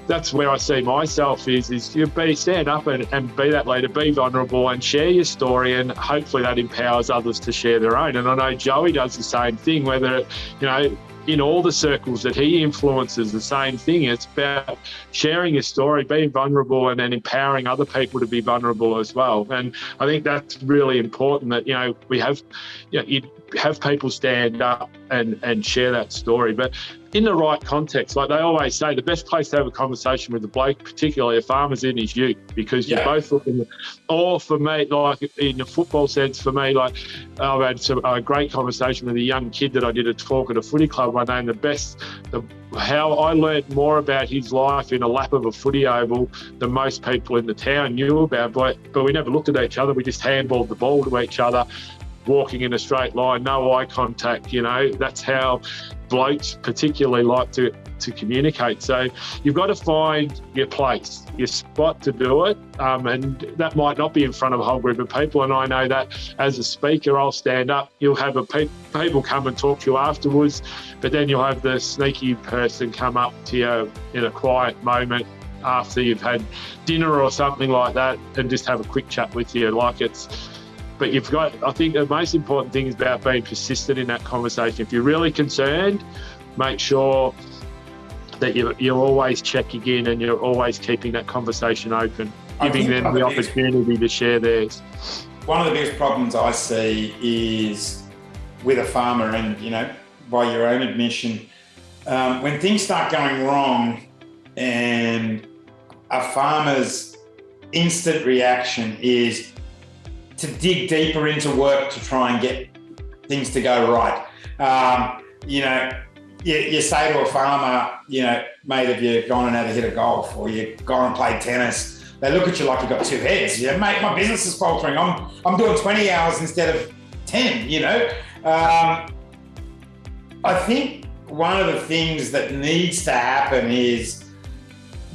that's where I see myself is is you be stand up and, and be that leader, be vulnerable and share your story and hopefully that empowers others to share their own. And I know Joey does the same thing, whether you know, in all the circles that he influences the same thing. It's about sharing his story, being vulnerable, and then empowering other people to be vulnerable as well. And I think that's really important that, you know, we have, you know, have people stand up and, and share that story. But in the right context, like they always say, the best place to have a conversation with a bloke, particularly a farmer's in, is you because you're both looking. Or for me, like in the football sense, for me, like I've had some, a great conversation with a young kid that I did a talk at a footy club one day, and the best, the, how I learned more about his life in a lap of a footy oval than most people in the town knew about. But but we never looked at each other. We just handballed the ball to each other walking in a straight line, no eye contact. You know, that's how blokes particularly like to to communicate. So you've got to find your place, your spot to do it, um, and that might not be in front of a whole group of people. And I know that as a speaker, I'll stand up. You'll have a pe- people come and talk to you afterwards, but then you'll have the sneaky person come up to you in a quiet moment after you've had dinner or something like that, and just have a quick chat with you. Like it's but you've got, I think the most important thing is about being persistent in that conversation. If you're really concerned, make sure that you're, you're always checking in and you're always keeping that conversation open, giving them the opportunity to share theirs. One of the biggest problems I see is with a farmer, and you know, by your own admission, um, when things start going wrong and a farmer's instant reaction is to dig deeper into work to try and get things to go right. Um, you know, you, you, say to a farmer, you know, mate, have you gone and had a hit of golf or you've gone and played tennis? They look at you like you've got two heads. Know, mate, my business is faltering. I'm, I'm doing 20 hours instead of 10, you know. Um, I think one of the things that needs to happen is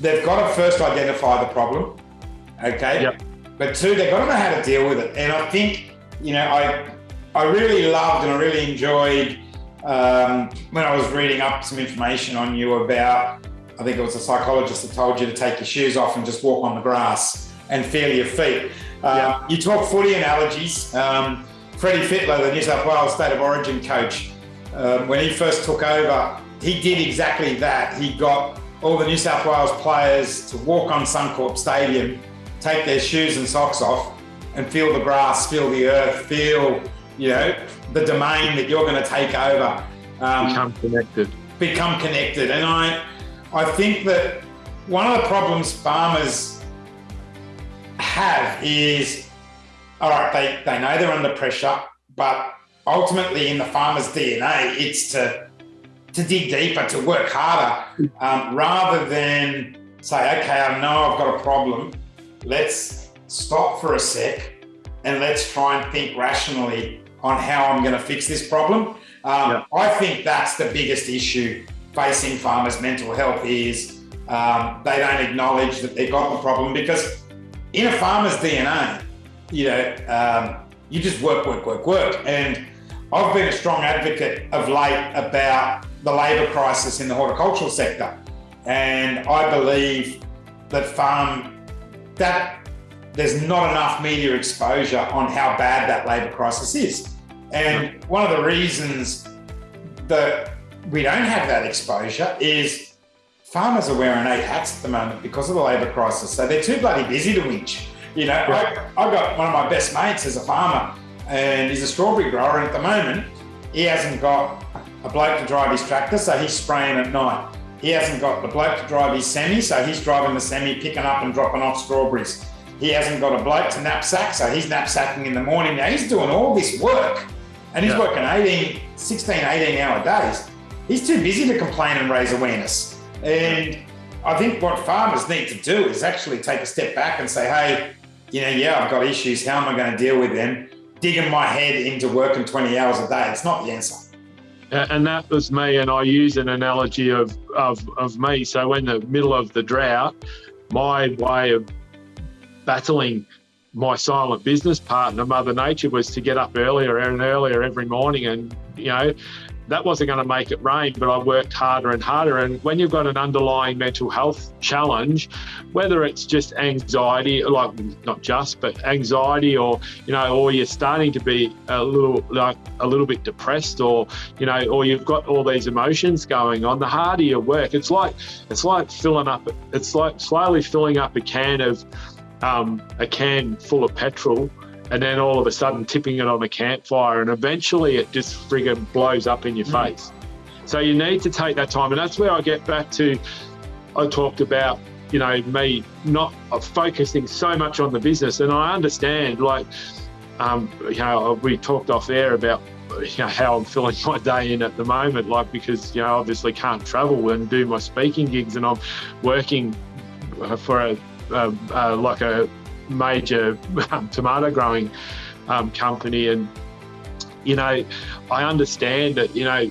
they've got to first identify the problem. Okay. Yep. But two, they've got to know how to deal with it. And I think, you know, I I really loved and I really enjoyed um, when I was reading up some information on you about, I think it was a psychologist that told you to take your shoes off and just walk on the grass and feel your feet. Um, yeah. You talk footy analogies. Um, Freddie Fittler, the New South Wales State of Origin coach, um, when he first took over, he did exactly that. He got all the New South Wales players to walk on Suncorp Stadium take their shoes and socks off and feel the grass, feel the earth, feel, you know, the domain that you're going to take over. Um, become connected. Become connected. And I, I think that one of the problems farmers have is, all right, they, they know they're under pressure, but ultimately in the farmer's DNA, it's to to dig deeper, to work harder, um, rather than say, okay, I know I've got a problem let's stop for a sec and let's try and think rationally on how I'm going to fix this problem. Um, yeah. I think that's the biggest issue facing farmers' mental health is um, they don't acknowledge that they've got the problem because in a farmer's DNA, you know, um, you just work, work, work, work. And I've been a strong advocate of late about the labour crisis in the horticultural sector. And I believe that farm that there's not enough media exposure on how bad that labour crisis is. And one of the reasons that we don't have that exposure is farmers are wearing eight hats at the moment because of the labour crisis. So they're too bloody busy to winch. You know, I, I got one of my best mates as a farmer and he's a strawberry grower. And at the moment, he hasn't got a bloke to drive his tractor, so he's spraying at night. He hasn't got the bloke to drive his semi, so he's driving the semi, picking up and dropping off strawberries. He hasn't got a bloke to knapsack, so he's knapsacking in the morning. Now he's doing all this work and he's yeah. working 18, 16, 18 hour days. He's too busy to complain and raise awareness. And I think what farmers need to do is actually take a step back and say, hey, you know, yeah, I've got issues. How am I going to deal with them? Digging my head into working 20 hours a day, it's not the answer and that was me. And I use an analogy of, of, of me. So, in the middle of the drought, my way of battling my silent business partner, Mother Nature, was to get up earlier and earlier every morning and, you know, that wasn't going to make it rain, but I worked harder and harder. And when you've got an underlying mental health challenge, whether it's just anxiety, like not just, but anxiety, or you know, or you're starting to be a little like a little bit depressed, or you know, or you've got all these emotions going on, the harder you work. It's like it's like filling up. It's like slowly filling up a can of um, a can full of petrol and then all of a sudden tipping it on a campfire and eventually it just friggin' blows up in your mm. face. So you need to take that time. And that's where I get back to, I talked about, you know, me not focusing so much on the business. And I understand, like, um, you know, we talked off air about you know, how I'm filling my day in at the moment, like because you know obviously can't travel and do my speaking gigs, and I'm working for a, a, a like a major um, tomato growing um, company, and you know, I understand that you know,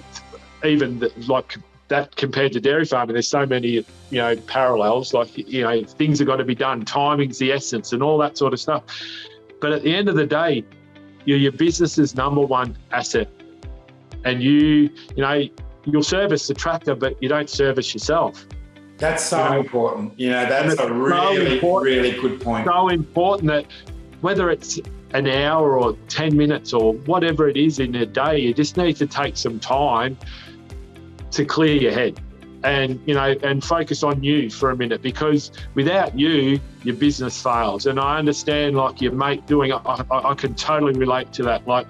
even the, like that compared to dairy farming, there's so many you know parallels. Like you know, things have got to be done. Timing's the essence, and all that sort of stuff. But at the end of the day, you're your business's number one asset, and you you know you'll service the tractor, but you don't service yourself. That's so you know, important. You know, that's a really, so really good point. So important that whether it's an hour or 10 minutes or whatever it is in a day, you just need to take some time to clear your head and you know and focus on you for a minute because without you your business fails. And i understand like your mate doing I, I, I can totally relate to that. Like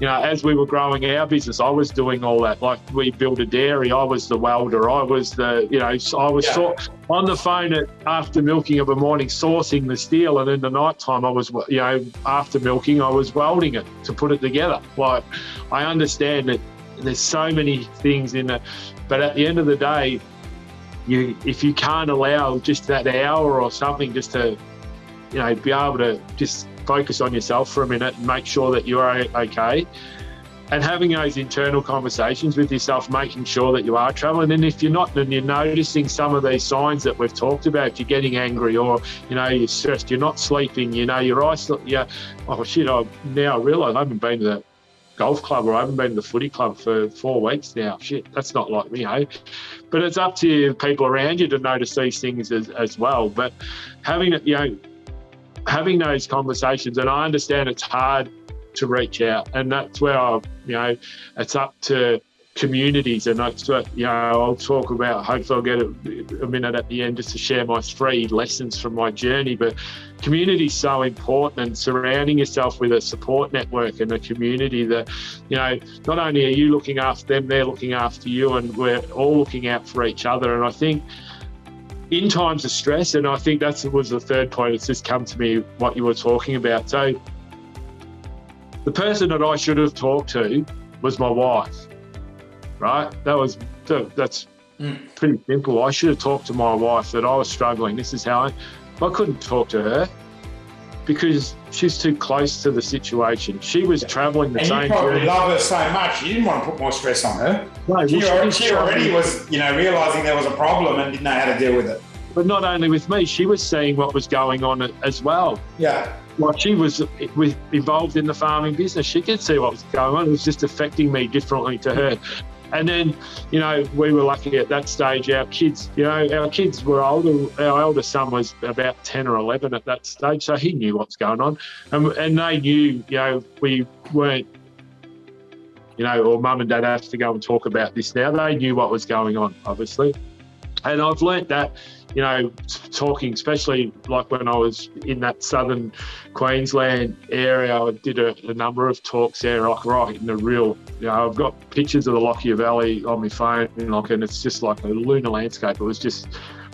you know, as we were growing our business, I was doing all that. Like we built a dairy, I was the welder, I was the, you know, I was yeah. so, on the phone at after milking of a morning, sourcing the steel, and in the night time, I was, you know, after milking, I was welding it to put it together. Like I understand that there's so many things in it, but at the end of the day, you if you can't allow just that hour or something just to, you know, be able to just focus on yourself for a minute and make sure that you're okay. And having those internal conversations with yourself, making sure that you are traveling. And if you're not, then you're noticing some of these signs that we've talked about. You're getting angry, or you know, you're stressed. You're not sleeping. You know, you're isolated. Yeah. Oh shit! I now realise I haven't been to the golf club or I haven't been to the footy club for four weeks now. Shit, that's not like me, hey. But it's up to people around you to notice these things as, as well. But having it, you know, having those conversations, and I understand it's hard to reach out, and that's where I, you know, it's up to communities, and that's what you know. I'll talk about. Hopefully, I'll get a, a minute at the end just to share my three lessons from my journey. But community is so important, and surrounding yourself with a support network and a community that, you know, not only are you looking after them, they're looking after you, and we're all looking out for each other. And I think in times of stress, and I think that was the third point. It's just come to me what you were talking about. So, the person that I should have talked to was my wife, right? That was that's mm. pretty simple. I should have talked to my wife that I was struggling. This is how I, I couldn't talk to her because she's too close to the situation. She was travelling the and same. You probably journey. love her so much. You didn't want to put more stress on her. No, she, already, she already was, you know, realising there was a problem and didn't know how to deal with it. But not only with me, she was seeing what was going on as well. Yeah. Like she was involved in the farming business. She could see what was going on. It was just affecting me differently to her. And then, you know, we were lucky at that stage. Our kids, you know, our kids were older. Our eldest son was about 10 or 11 at that stage. So he knew what's going on. And, and they knew, you know, we weren't, you know, or mum and dad have to go and talk about this now. They knew what was going on, obviously. And I've learnt that you know, talking, especially like when I was in that southern Queensland area, I did a, a, number of talks there, like right in the real, you know, I've got pictures of the Lockyer Valley on my phone, and like, and it's just like a lunar landscape. It was just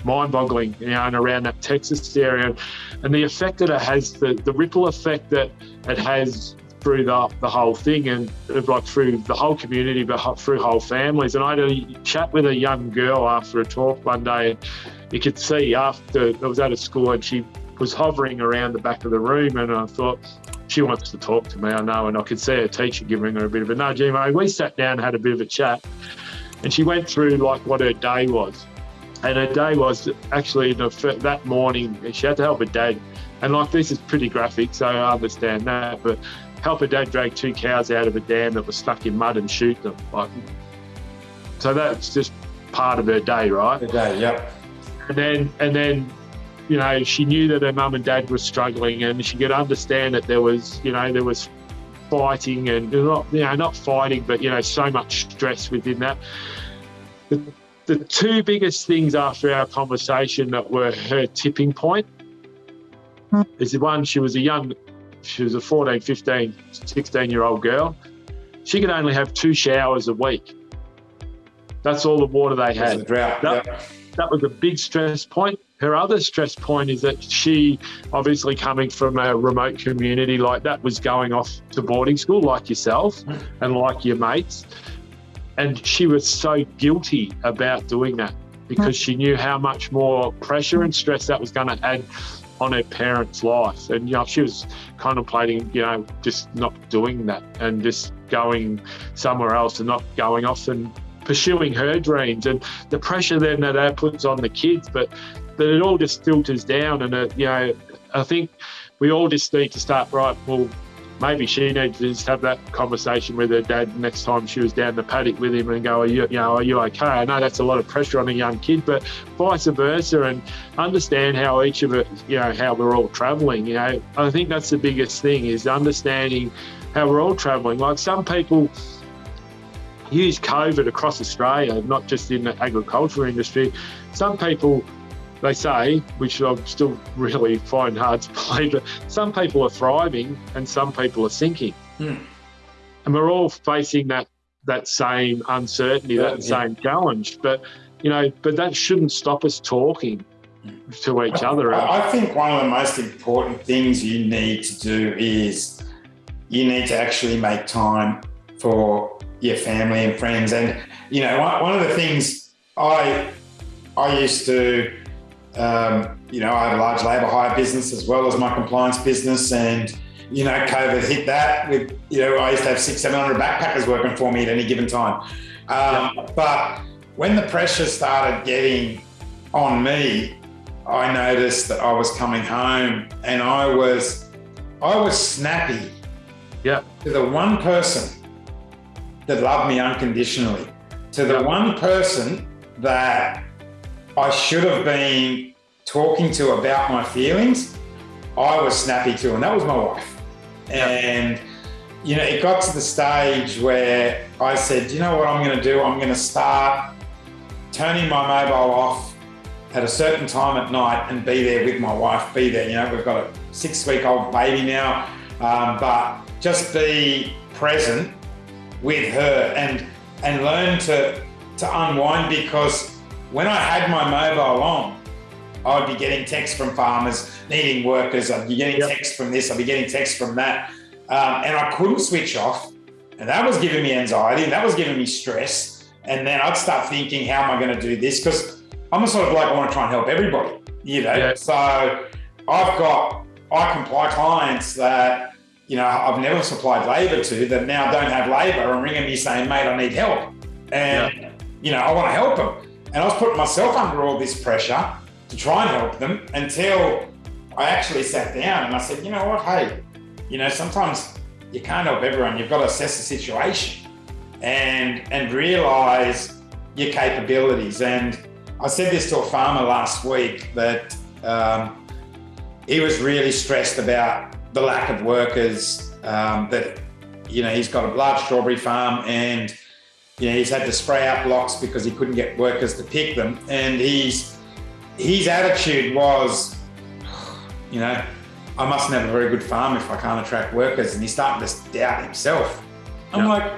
mind boggling, you know, and around that Texas area. And the effect that it has, the, the ripple effect that it has through the, the whole thing and uh, like through the whole community, but through whole families. And I had a chat with a young girl after a talk one day. You could see after I was out of school and she was hovering around the back of the room, and I thought, she wants to talk to me, I know. And I could see her teacher giving her a bit of a nudge. Anyway, we sat down and had a bit of a chat, and she went through like what her day was. And her day was actually that morning, she had to help her dad. And like this is pretty graphic, so I understand that. But help her dad drag two cows out of a dam that was stuck in mud and shoot them. Like so that's just part of her day, right? The day, yep. And then and then you know, she knew that her mum and dad were struggling, and she could understand that there was, you know, there was fighting and not, you know, not fighting, but you know, so much stress within that. The, the two biggest things after our conversation that were her tipping point hmm. is the one she was a young, she was a 14, 15, 16 year old girl. She could only have two showers a week. That's all the water they had. The drought. That, yep. That was a big stress point. Her other stress point is that she, obviously coming from a remote community like that, was going off to boarding school like yourself and like your mates. And she was so guilty about doing that because she knew how much more pressure and stress that was going to add on her parents' life. And, you know, she was contemplating, you know, just not doing that and just going somewhere else and not going off and pursuing her dreams and the pressure then that that puts on the kids. But that it all just filters down. And, it, you know, I think we all just need to start, right, well, maybe she needs to just have that conversation with her dad next time she was down the paddock with him and go, are you, you know, are you okay? I know that's a lot of pressure on a young kid, but vice versa and understand how each of it, you know, how we're all traveling. You know, I think that's the biggest thing is understanding how we're all traveling. Like some people use COVID across Australia, not just in the agriculture industry. Some people they say, which I still really find hard to believe, that some people are thriving and some people are sinking. Hmm. And we're all facing that that same uncertainty, Yeah, that yeah. same challenge. But you know, but that shouldn't stop us talking to each other. I I think one of the most important things you need to do is you need to actually make time for your family and friends. And you know, one, one of the things I I used to, um, you know, I have a large labour hire business as well as my compliance business, and you know, COVID hit that with you know, I used to have six, seven hundred backpackers working for me at any given time. Um, But when the pressure started getting on me, I noticed that I was coming home and I was I was snappy Yeah. to the one person that loved me unconditionally, to the one person that I should have been talking to about my feelings, I was snappy to, and that was my wife. And you know, it got to the stage where I said, you know what I'm going to do? I'm going to start turning my mobile off at a certain time at night and be there with my wife, be there. You know, we've got a six week old baby now, um, but just be present with her and and learn to to unwind because when I had my mobile on, I'd be getting texts from farmers needing workers. I'd be getting Yep. texts from this. I'd be getting texts from that, um, and I couldn't switch off, and that was giving me anxiety. And that was giving me stress. And then I'd start thinking, how am I going to do this? Because I'm a sort of like I want to try and help everybody, you know. Yeah. So I've got I comply clients that you know I've never supplied labour to that now don't have labour and ringing me saying, mate, I need help, and you know I want to help them. And I was putting myself under all this pressure to try and help them until I actually sat down and I said, you know what, hey, you know sometimes you can't help everyone. You've got to assess the situation and and realize your capabilities. And I said this to a farmer last week that um, he was really stressed about the lack of workers. Um, that you know he's got a large strawberry farm and you know he's had to spray out blocks because he couldn't get workers to pick them. And he's his attitude was, you know, I mustn't have a very good farm if I can't attract workers. And he's starting to doubt himself. I'm Yeah. like,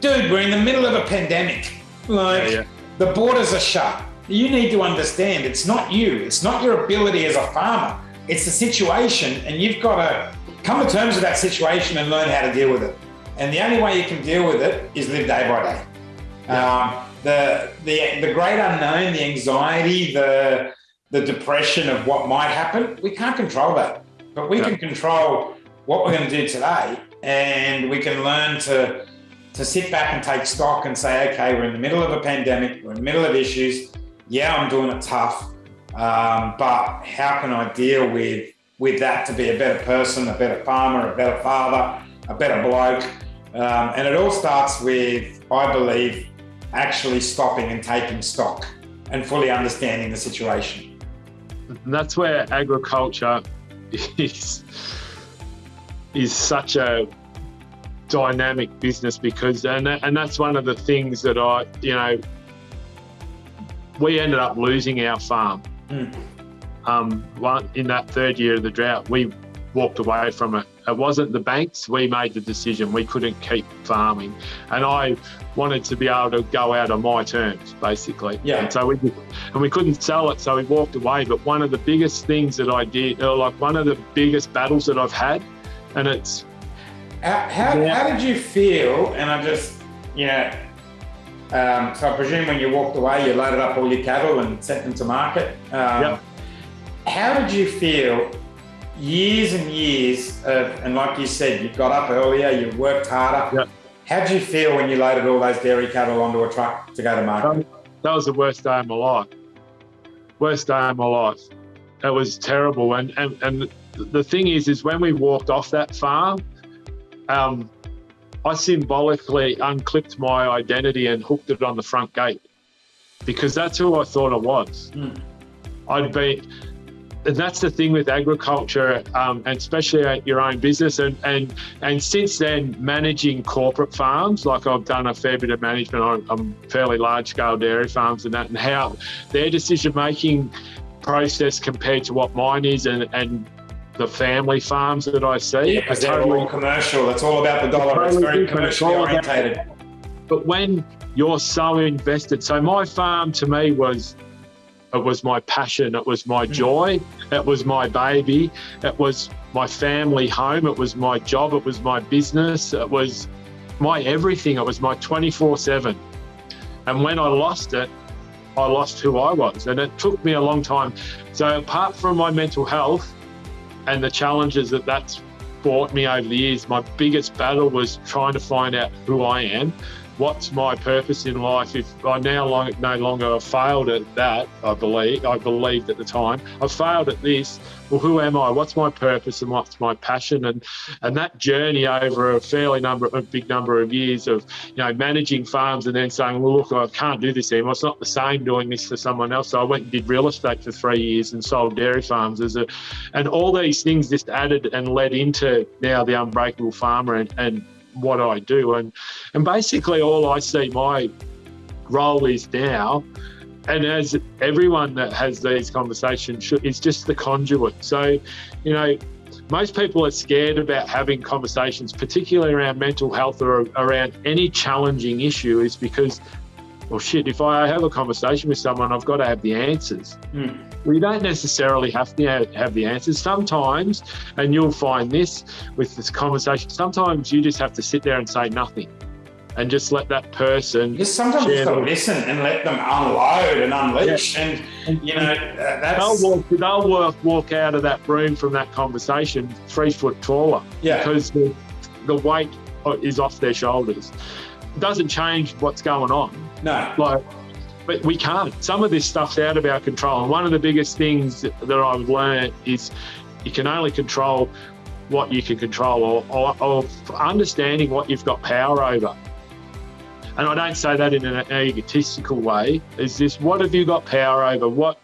dude, we're in the middle of a pandemic. Like, Yeah, yeah. the borders are shut. You need to understand it's not you, it's not your ability as a farmer, it's the situation, and you've got to come to terms with that situation and learn how to deal with it. And the only way you can deal with it is live day by day. Um, the, the, the great unknown, the anxiety, the, the depression of what might happen, we can't control that. But we Yeah. can control what we're going to do today, and we can learn to to sit back and take stock and say, okay, we're in the middle of a pandemic, we're in the middle of issues. Yeah, I'm doing it tough, um, but how can I deal with with that to be a better person, a better farmer, a better father, a better bloke? Um, and it all starts with, I believe, actually stopping and taking stock and fully understanding the situation. That's where agriculture is is such a dynamic business because and and that's one of the things that I you know we ended up losing our farm. Mm. Um, one in that third year of the drought, we walked away from it. It wasn't the banks. We made the decision. We couldn't keep farming, and I wanted to be able to go out on my terms, basically. Yeah. And so we and we couldn't sell it, so we walked away. But one of the biggest things that I did, or like one of the biggest battles that I've had, and it's how, how, yeah. how did you feel? And I just, you know, um, so I presume when you walked away, you loaded up all your cattle and sent them to market. Um, yep. How did you feel years and years of, and like you said, you got up earlier, you worked harder. Yep. How did you feel when you loaded all those dairy cattle onto a truck to go to market? That was the worst day of my life. Worst day of my life. It was terrible. And, and, and the thing is, is when we walked off that farm, um, I symbolically unclipped my identity and hooked it on the front gate because that's who I thought I was. Mm. I'd be, and that's the thing with agriculture, um, and especially at your own business. And and and since then, managing corporate farms, like I've done a fair bit of management on, on fairly large scale dairy farms and that, and how their decision making process compared to what mine is, and and the family farms that I see. Yeah, because they're totally, all commercial. It's all about the dollar. Totally it's very commercially orientated. But when you're so invested, so my farm to me was it was my passion, it was my mm. joy, it was my baby, it was my family home, it was my job, it was my business, it was my everything, it was my 24 7. And when I lost it, I lost who I was. And it took me a long time. So, apart from my mental health and the challenges that that's brought me over the years, my biggest battle was trying to find out who I am what's my purpose in life. If I now long, no longer failed at that, I believe, I believed at the time, I failed at this, well, who am I? What's my purpose and what's my passion? And and that journey over a fairly number, a big number of years of, you know, managing farms and then saying, well, look, I can't do this anymore. It's not the same doing this for someone else. So I went and did real estate for three years and sold dairy farms as a, and all these things just added and led into now the unbreakable farmer and, and what I do. And and basically all I see my role is now, and as everyone that has these conversations should, is just the conduit. So, you know, most people are scared about having conversations, particularly around mental health or around any challenging issue, is because well, shit, if I have a conversation with someone, I've got to have the answers. Mm. We don't necessarily have to have the answers. Sometimes, and you'll find this with this conversation, sometimes you just have to sit there and say nothing and just let that person. Just sometimes just to listen and let them unload and unleash, yeah. and you know uh, that's they'll walk, they'll walk walk out of that room from that conversation three foot taller. Yeah, because the the weight is off their shoulders. It doesn't change what's going on. No. Like, but we can't. Some of this stuff's out of our control. And one of the biggest things that I've learned is you can only control what you can control or, or, or understanding what you've got power over. And I don't say that in an egotistical way. Is this what have you got power over? What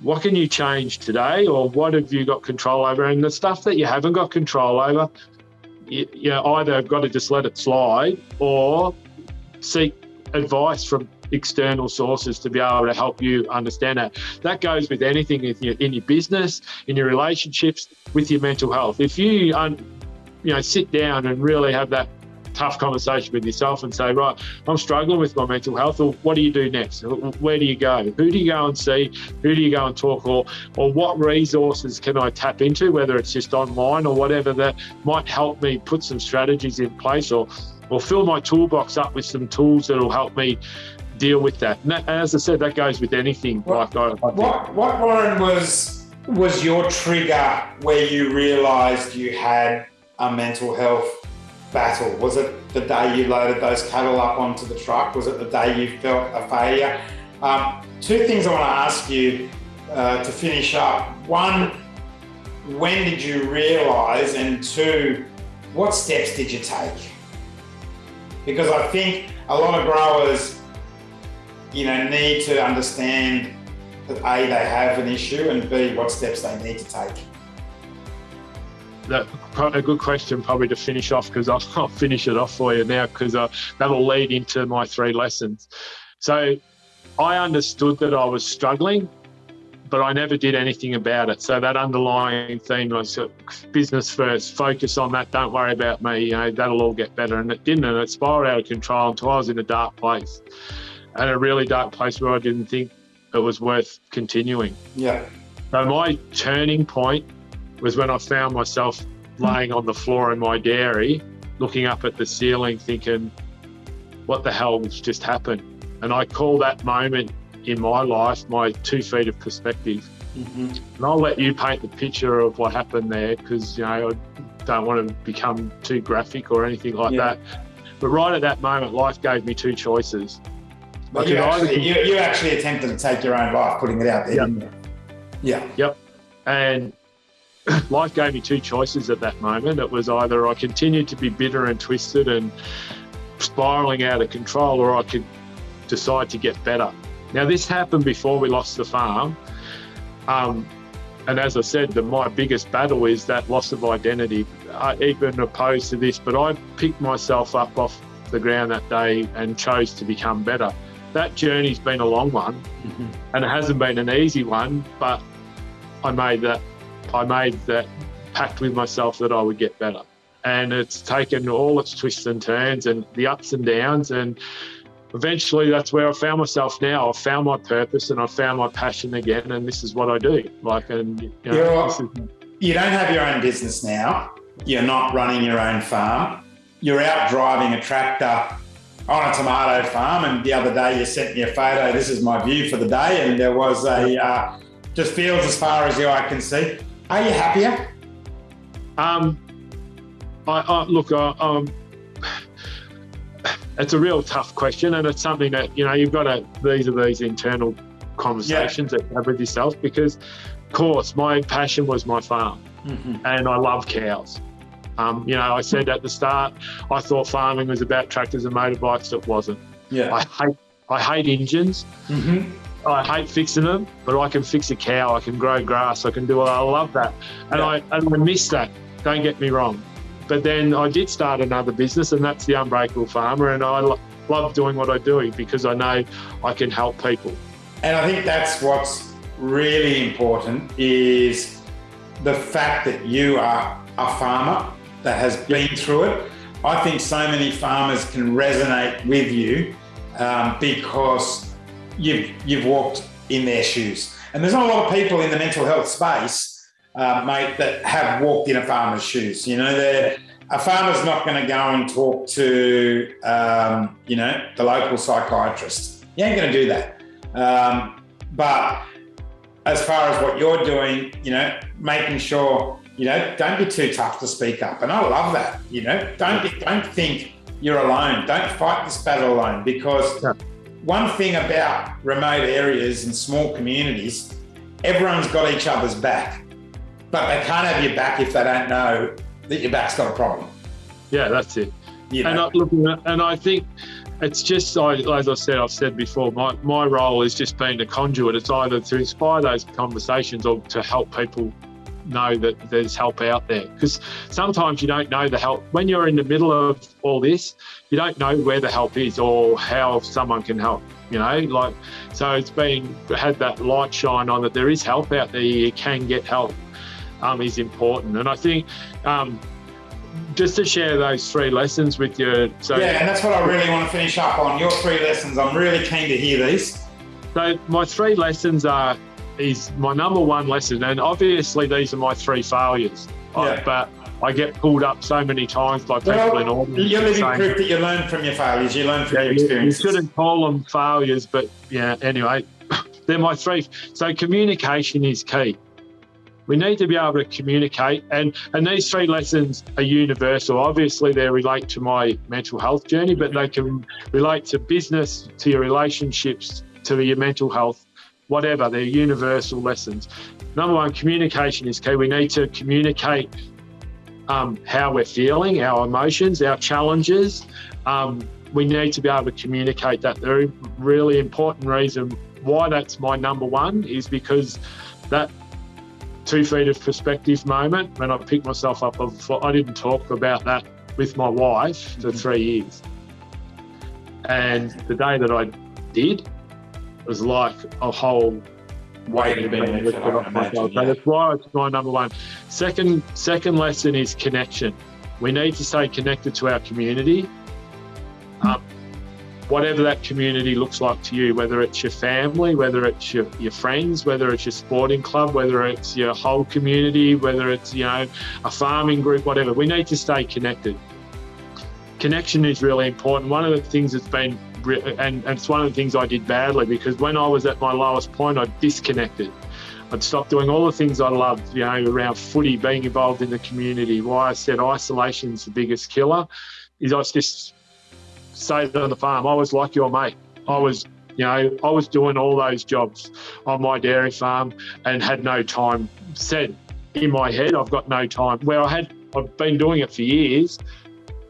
what can you change today, or what have you got control over? And the stuff that you haven't got control over, you, you either have got to just let it slide or seek advice from external sources to be able to help you understand that. That goes with anything in your, in your business, in your relationships, with your mental health. If you, you know, sit down and really have that tough conversation with yourself and say, right, I'm struggling with my mental health. Or what do you do next? Where do you go? Who do you go and see? Who do you go and talk? Or, or what resources can I tap into, whether it's just online or whatever that might help me put some strategies in place or or fill my toolbox up with some tools that'll help me deal with that. And, that, as I said, that goes with anything. What, like I, I what, what Warren was was your trigger where you realised you had a mental health battle? Was it the day you loaded those cattle up onto the truck? Was it the day you felt a failure? Um, two things I want to ask you uh, to finish up. One, when did you realise? And two, what steps did you take? because I think a lot of growers you know, need to understand that A, they have an issue and B, what steps they need to take? That, a good question probably to finish off because I'll, I'll, finish it off for you now because uh, that'll lead into my three lessons. So I understood that I was struggling, but I never did anything about it. So that underlying theme was uh, business first, focus on that, don't worry about me, you know, that'll all get better. And it didn't, and it spiraled out of control until I was in a dark place and a really dark place where I didn't think it was worth continuing. Yeah. So my turning point was when I found myself laying on the floor in my dairy, looking up at the ceiling, thinking, what the hell's just happened? And I call that moment in my life my two feet of perspective. Mm-hmm. And I'll let you paint the picture of what happened there because, you know, I don't want to become too graphic or anything like yeah. that. But right at that moment, life gave me two choices. But you actually, you, you actually attempted to take your own life, putting it out there, yep. Yeah. Yep. And life gave me two choices at that moment. It was either I continued to be bitter and twisted and spiraling out of control, or I could decide to get better. Now, this happened before we lost the farm. Um, and as I said, the, my biggest battle is that loss of identity, uh, even opposed to this. But I picked myself up off the ground that day and chose to become better that journey's been a long one mm-hmm. and it hasn't been an easy one, but I made that I made that pact with myself that I would get better. And it's taken all its twists and turns and the ups and downs and eventually that's where I found myself now. I've found my purpose and I've found my passion again and this is what I do. Like and you, know, is... you don't have your own business now. You're not running your own farm. You're out driving a tractor on a tomato farm, and the other day you sent me a photo. This is my view for the day, and there was a uh, just fields as far as the eye can see. Are you happier? Um, I, I look, I, um, it's a real tough question, and it's something that you know you've got to. These are these internal conversations yeah. that you have with yourself because, of course, my passion was my farm, mm-hmm. and I love cows. Um, you know, I said at the start, I thought farming was about tractors and motorbikes. It wasn't. Yeah. I hate I hate engines. Mm-hmm. I hate fixing them, but I can fix a cow. I can grow grass. I can do. I love that, and yeah. I and I miss that. Don't get me wrong, but then I did start another business, and that's the Unbreakable Farmer, and I lo- love doing what I do because I know I can help people. And I think that's what's really important is the fact that you are a farmer that has been through it. I think so many farmers can resonate with you um, because you've you've walked in their shoes. And there's not a lot of people in the mental health space, uh, mate, that have walked in a farmer's shoes. You know, a farmer's not going to go and talk to, um, you know, the local psychiatrist. You ain't going to do that. Um, but as far as what you're doing, you know, making sure you know, don't be too tough to speak up. And I love that. You know, don't be, don't think you're alone. Don't fight this battle alone because yeah. One thing about remote areas and small communities, everyone's got each other's back, but they can't have your back if they don't know that your back's got a problem. Yeah, that's it. You know? And I, look, and I think it's just as I said, I've said before, my, my role is just being a conduit. It's either to inspire those conversations or to help people know that there's help out there. Because sometimes you don't know the help. When you're in the middle of all this you don't know where the help is or how someone can help you know? Like so it's been had that light shine on that there is help out there. You can get help um, is important. And i think um, just to share those three lessons with you so yeah and that's what i really want to finish up on your three lessons. I'm really keen to hear these. So my three lessons are is my number one lesson. And obviously, these are my three failures. Yeah. I, but I get pulled up so many times by people well, in order. You're living saying, proof that you learn from your failures. You learn from yeah, your experiences. You shouldn't call them failures, but yeah. Anyway, they're my three. So communication is key. We need to be able to communicate, and and these three lessons are universal. Obviously, they relate to my mental health journey, but they can relate to business, to your relationships, to your mental health, whatever, they're universal lessons. Number one, communication is key. We need to communicate um, how we're feeling, our emotions, our challenges, um, we need to be able to communicate that. The really important reason why that's my number one is because that two feet of perspective moment when I picked myself up, I didn't talk about that with my wife for mm-hmm. three years. And the day that I did was like a whole weight of being lifted off my shoulders. So that's why it's my number one. Second, second lesson is connection. We need to stay connected to our community. Um, whatever that community looks like to you, whether it's your family, whether it's your, your friends, whether it's your sporting club, whether it's your whole community, whether it's, you know, a farming group, whatever, we need to stay connected. Connection is really important. One of the things that's been, and, and it's one of the things I did badly because when I was at my lowest point, I disconnected. I'd stopped doing all the things I loved, you know, around footy, being involved in the community. Why I said isolation is the biggest killer is I was just stayed on the farm. I was like your mate. I was, you know, I was doing all those jobs on my dairy farm and had no time. Said in my head, I've got no time. Where I had, I've been doing it for years.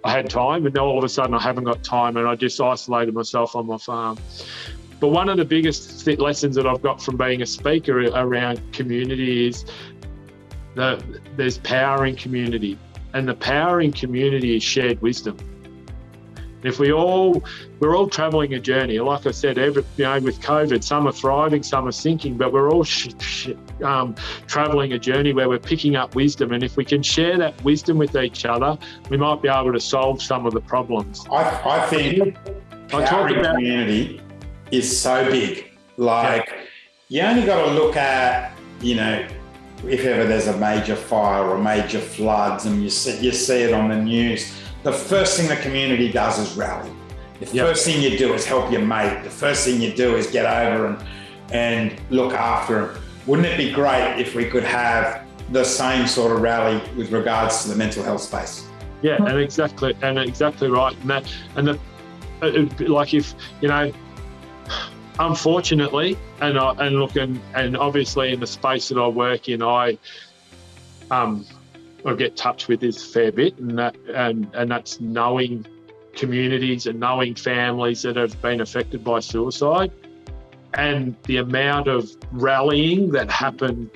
I had time, and now all of a sudden I haven't got time, and I just isolated myself on my farm. But one of the biggest lessons that I've got from being a speaker around community is that there's power in community, and the power in community is shared wisdom. If we all, we're all travelling a journey. Like I said, every, you know, with COVID, some are thriving, some are sinking, but we're all um, travelling a journey where we're picking up wisdom. And if we can share that wisdom with each other, we might be able to solve some of the problems. I, I think I talk about community is so big. Like yeah. you only got to look at, you know, if ever there's a major fire or major floods and you see, you see it on the news the first thing the community does is rally. The yep. first thing you do is help your mate. The first thing you do is get over and and look after him. Wouldn't it be great if we could have the same sort of rally with regards to the mental health space? Yeah, and exactly, and exactly right. And that, and the, like if you know, unfortunately, and I, and look, and, and obviously in the space that I work in, I um, I get touched with this fair bit, and that and and that's knowing communities and knowing families that have been affected by suicide, and the amount of rallying that happened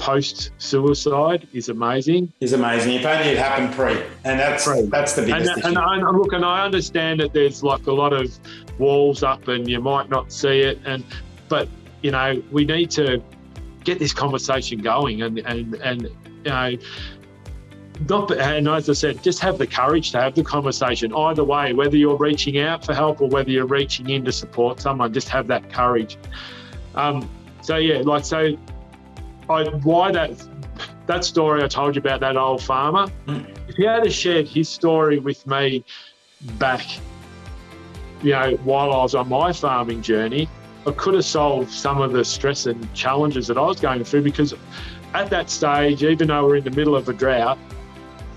post suicide is amazing. Is amazing. If only it happened pre, and that's pre. that's the biggest and. And, and look, and I understand that there's like a lot of walls up, and you might not see it, and but you know we need to get this conversation going, and and and you know not, and as I said, just have the courage to have the conversation. Either way, whether you're reaching out for help or whether you're reaching in to support someone, just have that courage. Um, so yeah, like so, I why that that story I told you about that old farmer. Mm. If he had shared his story with me back, you know, while I was on my farming journey, I could have solved some of the stress and challenges that I was going through because at that stage, even though we're in the middle of a drought,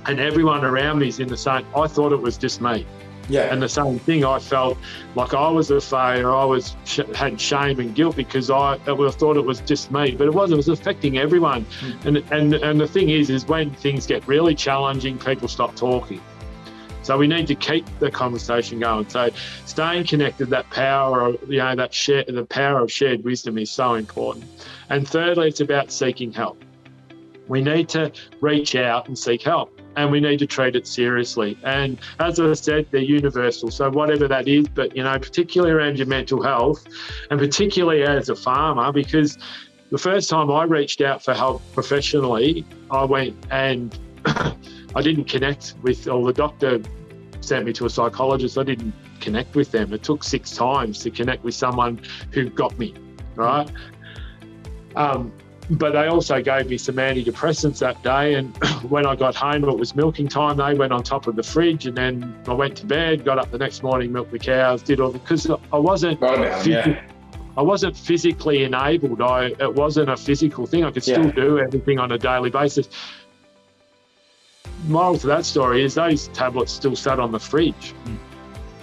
and everyone around me is in the same. I thought it was just me. Yeah. And the same thing, I felt like I was a failure. I was had shame and guilt because I, I thought it was just me, but it wasn't. It was affecting everyone. Mm. And and and the thing is, is when things get really challenging, people stop talking. So we need to keep the conversation going. So staying connected, that power of you know that share, the power of shared wisdom is so important. And thirdly, it's about seeking help. We need to reach out and seek help and we need to treat it seriously. And as I said, they're universal. So whatever that is, but you know, particularly around your mental health, and particularly as a farmer, because the first time I reached out for help professionally, I went and I didn't connect with, or the doctor sent me to a psychologist. I didn't connect with them. It took six times to connect with someone who got me, right? Um, but they also gave me some antidepressants that day. And when I got home, it was milking time. They went on top of the fridge, and then I went to bed. Got up the next morning, milked the cows, did all because I wasn't. Yeah. I wasn't physically enabled. I it wasn't a physical thing. I could still yeah. do everything on a daily basis. Moral to that story is those tablets still sat on the fridge, mm.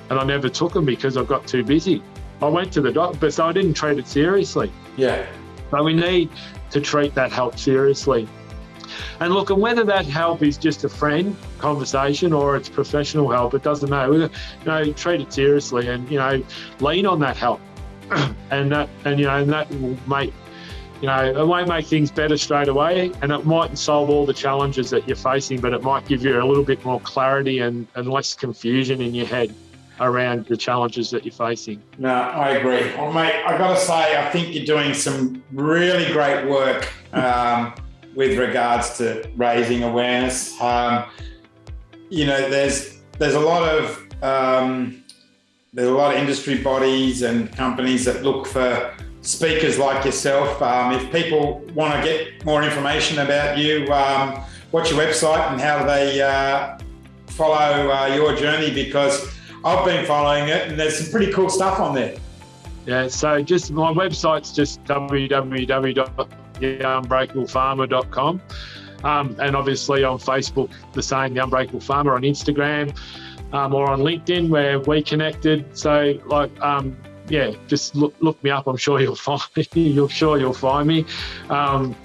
and I never took them because I got too busy. I went to the doctor, but so I didn't treat it seriously. Yeah. But we need to treat that help seriously. And look, and whether that help is just a friend conversation or it's professional help, it doesn't matter. You know, treat it seriously and, you know, lean on that help. and that, and, you know, and that will make, you know, it won't make things better straight away and it mightn't solve all the challenges that you're facing, but it might give you a little bit more clarity and, and less confusion in your head around the challenges that you're facing. No, I agree. Well, mate, I got to say, I think you're doing some really great work. Um, with regards to raising awareness. Um, you know, there's there's a lot of um, there's a lot of industry bodies and companies that look for speakers like yourself. Um, if people want to get more information about you, um, what's your website and how do they uh, follow uh, your journey? Because I've been following it and there's some pretty cool stuff on there. Yeah, so just my website's just www theunbreakablefarmer.com. Um, and obviously on Facebook, the same, The Unbreakable Farmer, on Instagram um, or on LinkedIn, where we connected. So, like, um, yeah, just look, look me up. I'm sure you'll find me. You're sure you'll find me. Um,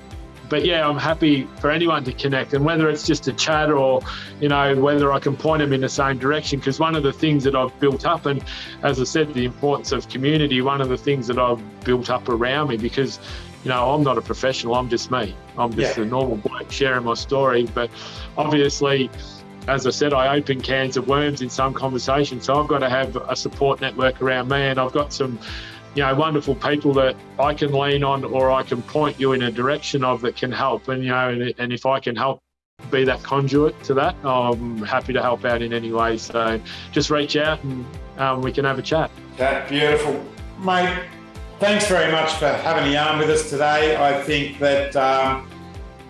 but yeah, I'm happy for anyone to connect, and whether it's just a chat or, you know, whether I can point them in the same direction. Because one of the things that I've built up, and as I said, the importance of community, one of the things that I've built up around me, because you know, I'm not a professional. I'm just me. I'm just yeah. a normal bloke sharing my story. But obviously, as I said, I open cans of worms in some conversations. So I've got to have a support network around me, and I've got some, you know, wonderful people that I can lean on, or I can point you in a direction of that can help. And you know, and, and if I can help be that conduit to that, I'm happy to help out in any way. So just reach out and um, we can have a chat. That beautiful, mate thanks very much for having a yarn with us today. I think that um,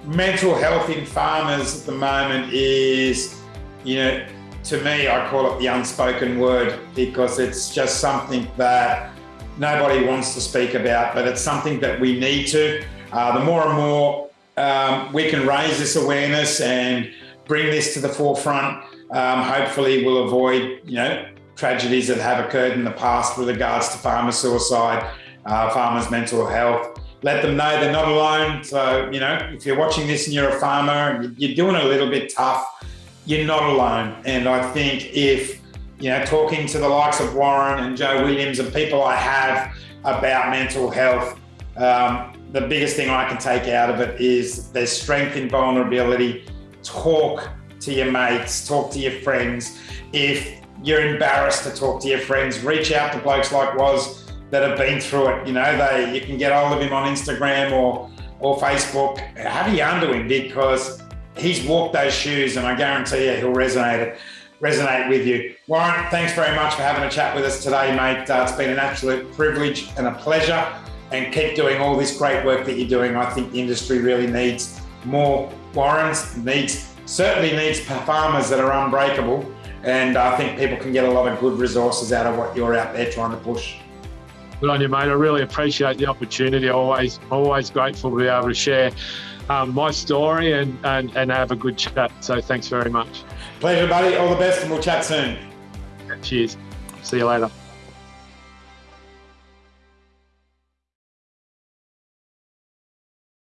mental health in farmers at the moment is, you know, to me, I call it the unspoken word because it's just something that nobody wants to speak about, but it's something that we need to. Uh, the more and more um, we can raise this awareness and bring this to the forefront, um, hopefully we'll avoid, you know, tragedies that have occurred in the past with regards to farmer suicide uh, farmers' mental health. Let them know they're not alone. So, you know, if you're watching this and you're a farmer and you're doing a little bit tough, you're not alone. And I think if, you know, talking to the likes of Warren and Joe Williams and people I have about mental health, um, the biggest thing I can take out of it is there's strength in vulnerability. Talk to your mates, talk to your friends. If you're embarrassed to talk to your friends, reach out to blokes like Waz that have been through it. You know, they you can get hold of him on Instagram or or Facebook. Have a yarn to him because he's walked those shoes, and I guarantee you he'll resonate resonate with you. Warren, thanks very much for having a chat with us today, mate. Uh, it's been an absolute privilege and a pleasure. And keep doing all this great work that you're doing. I think the industry really needs more Warrens. Needs certainly needs farmers that are unbreakable. And I think people can get a lot of good resources out of what you're out there trying to push. Good on you, mate. I really appreciate the opportunity. Always, always grateful to be able to share um, my story and, and, and have a good chat. So thanks very much. Pleasure, buddy. All the best, and we'll chat soon. Cheers. See you later.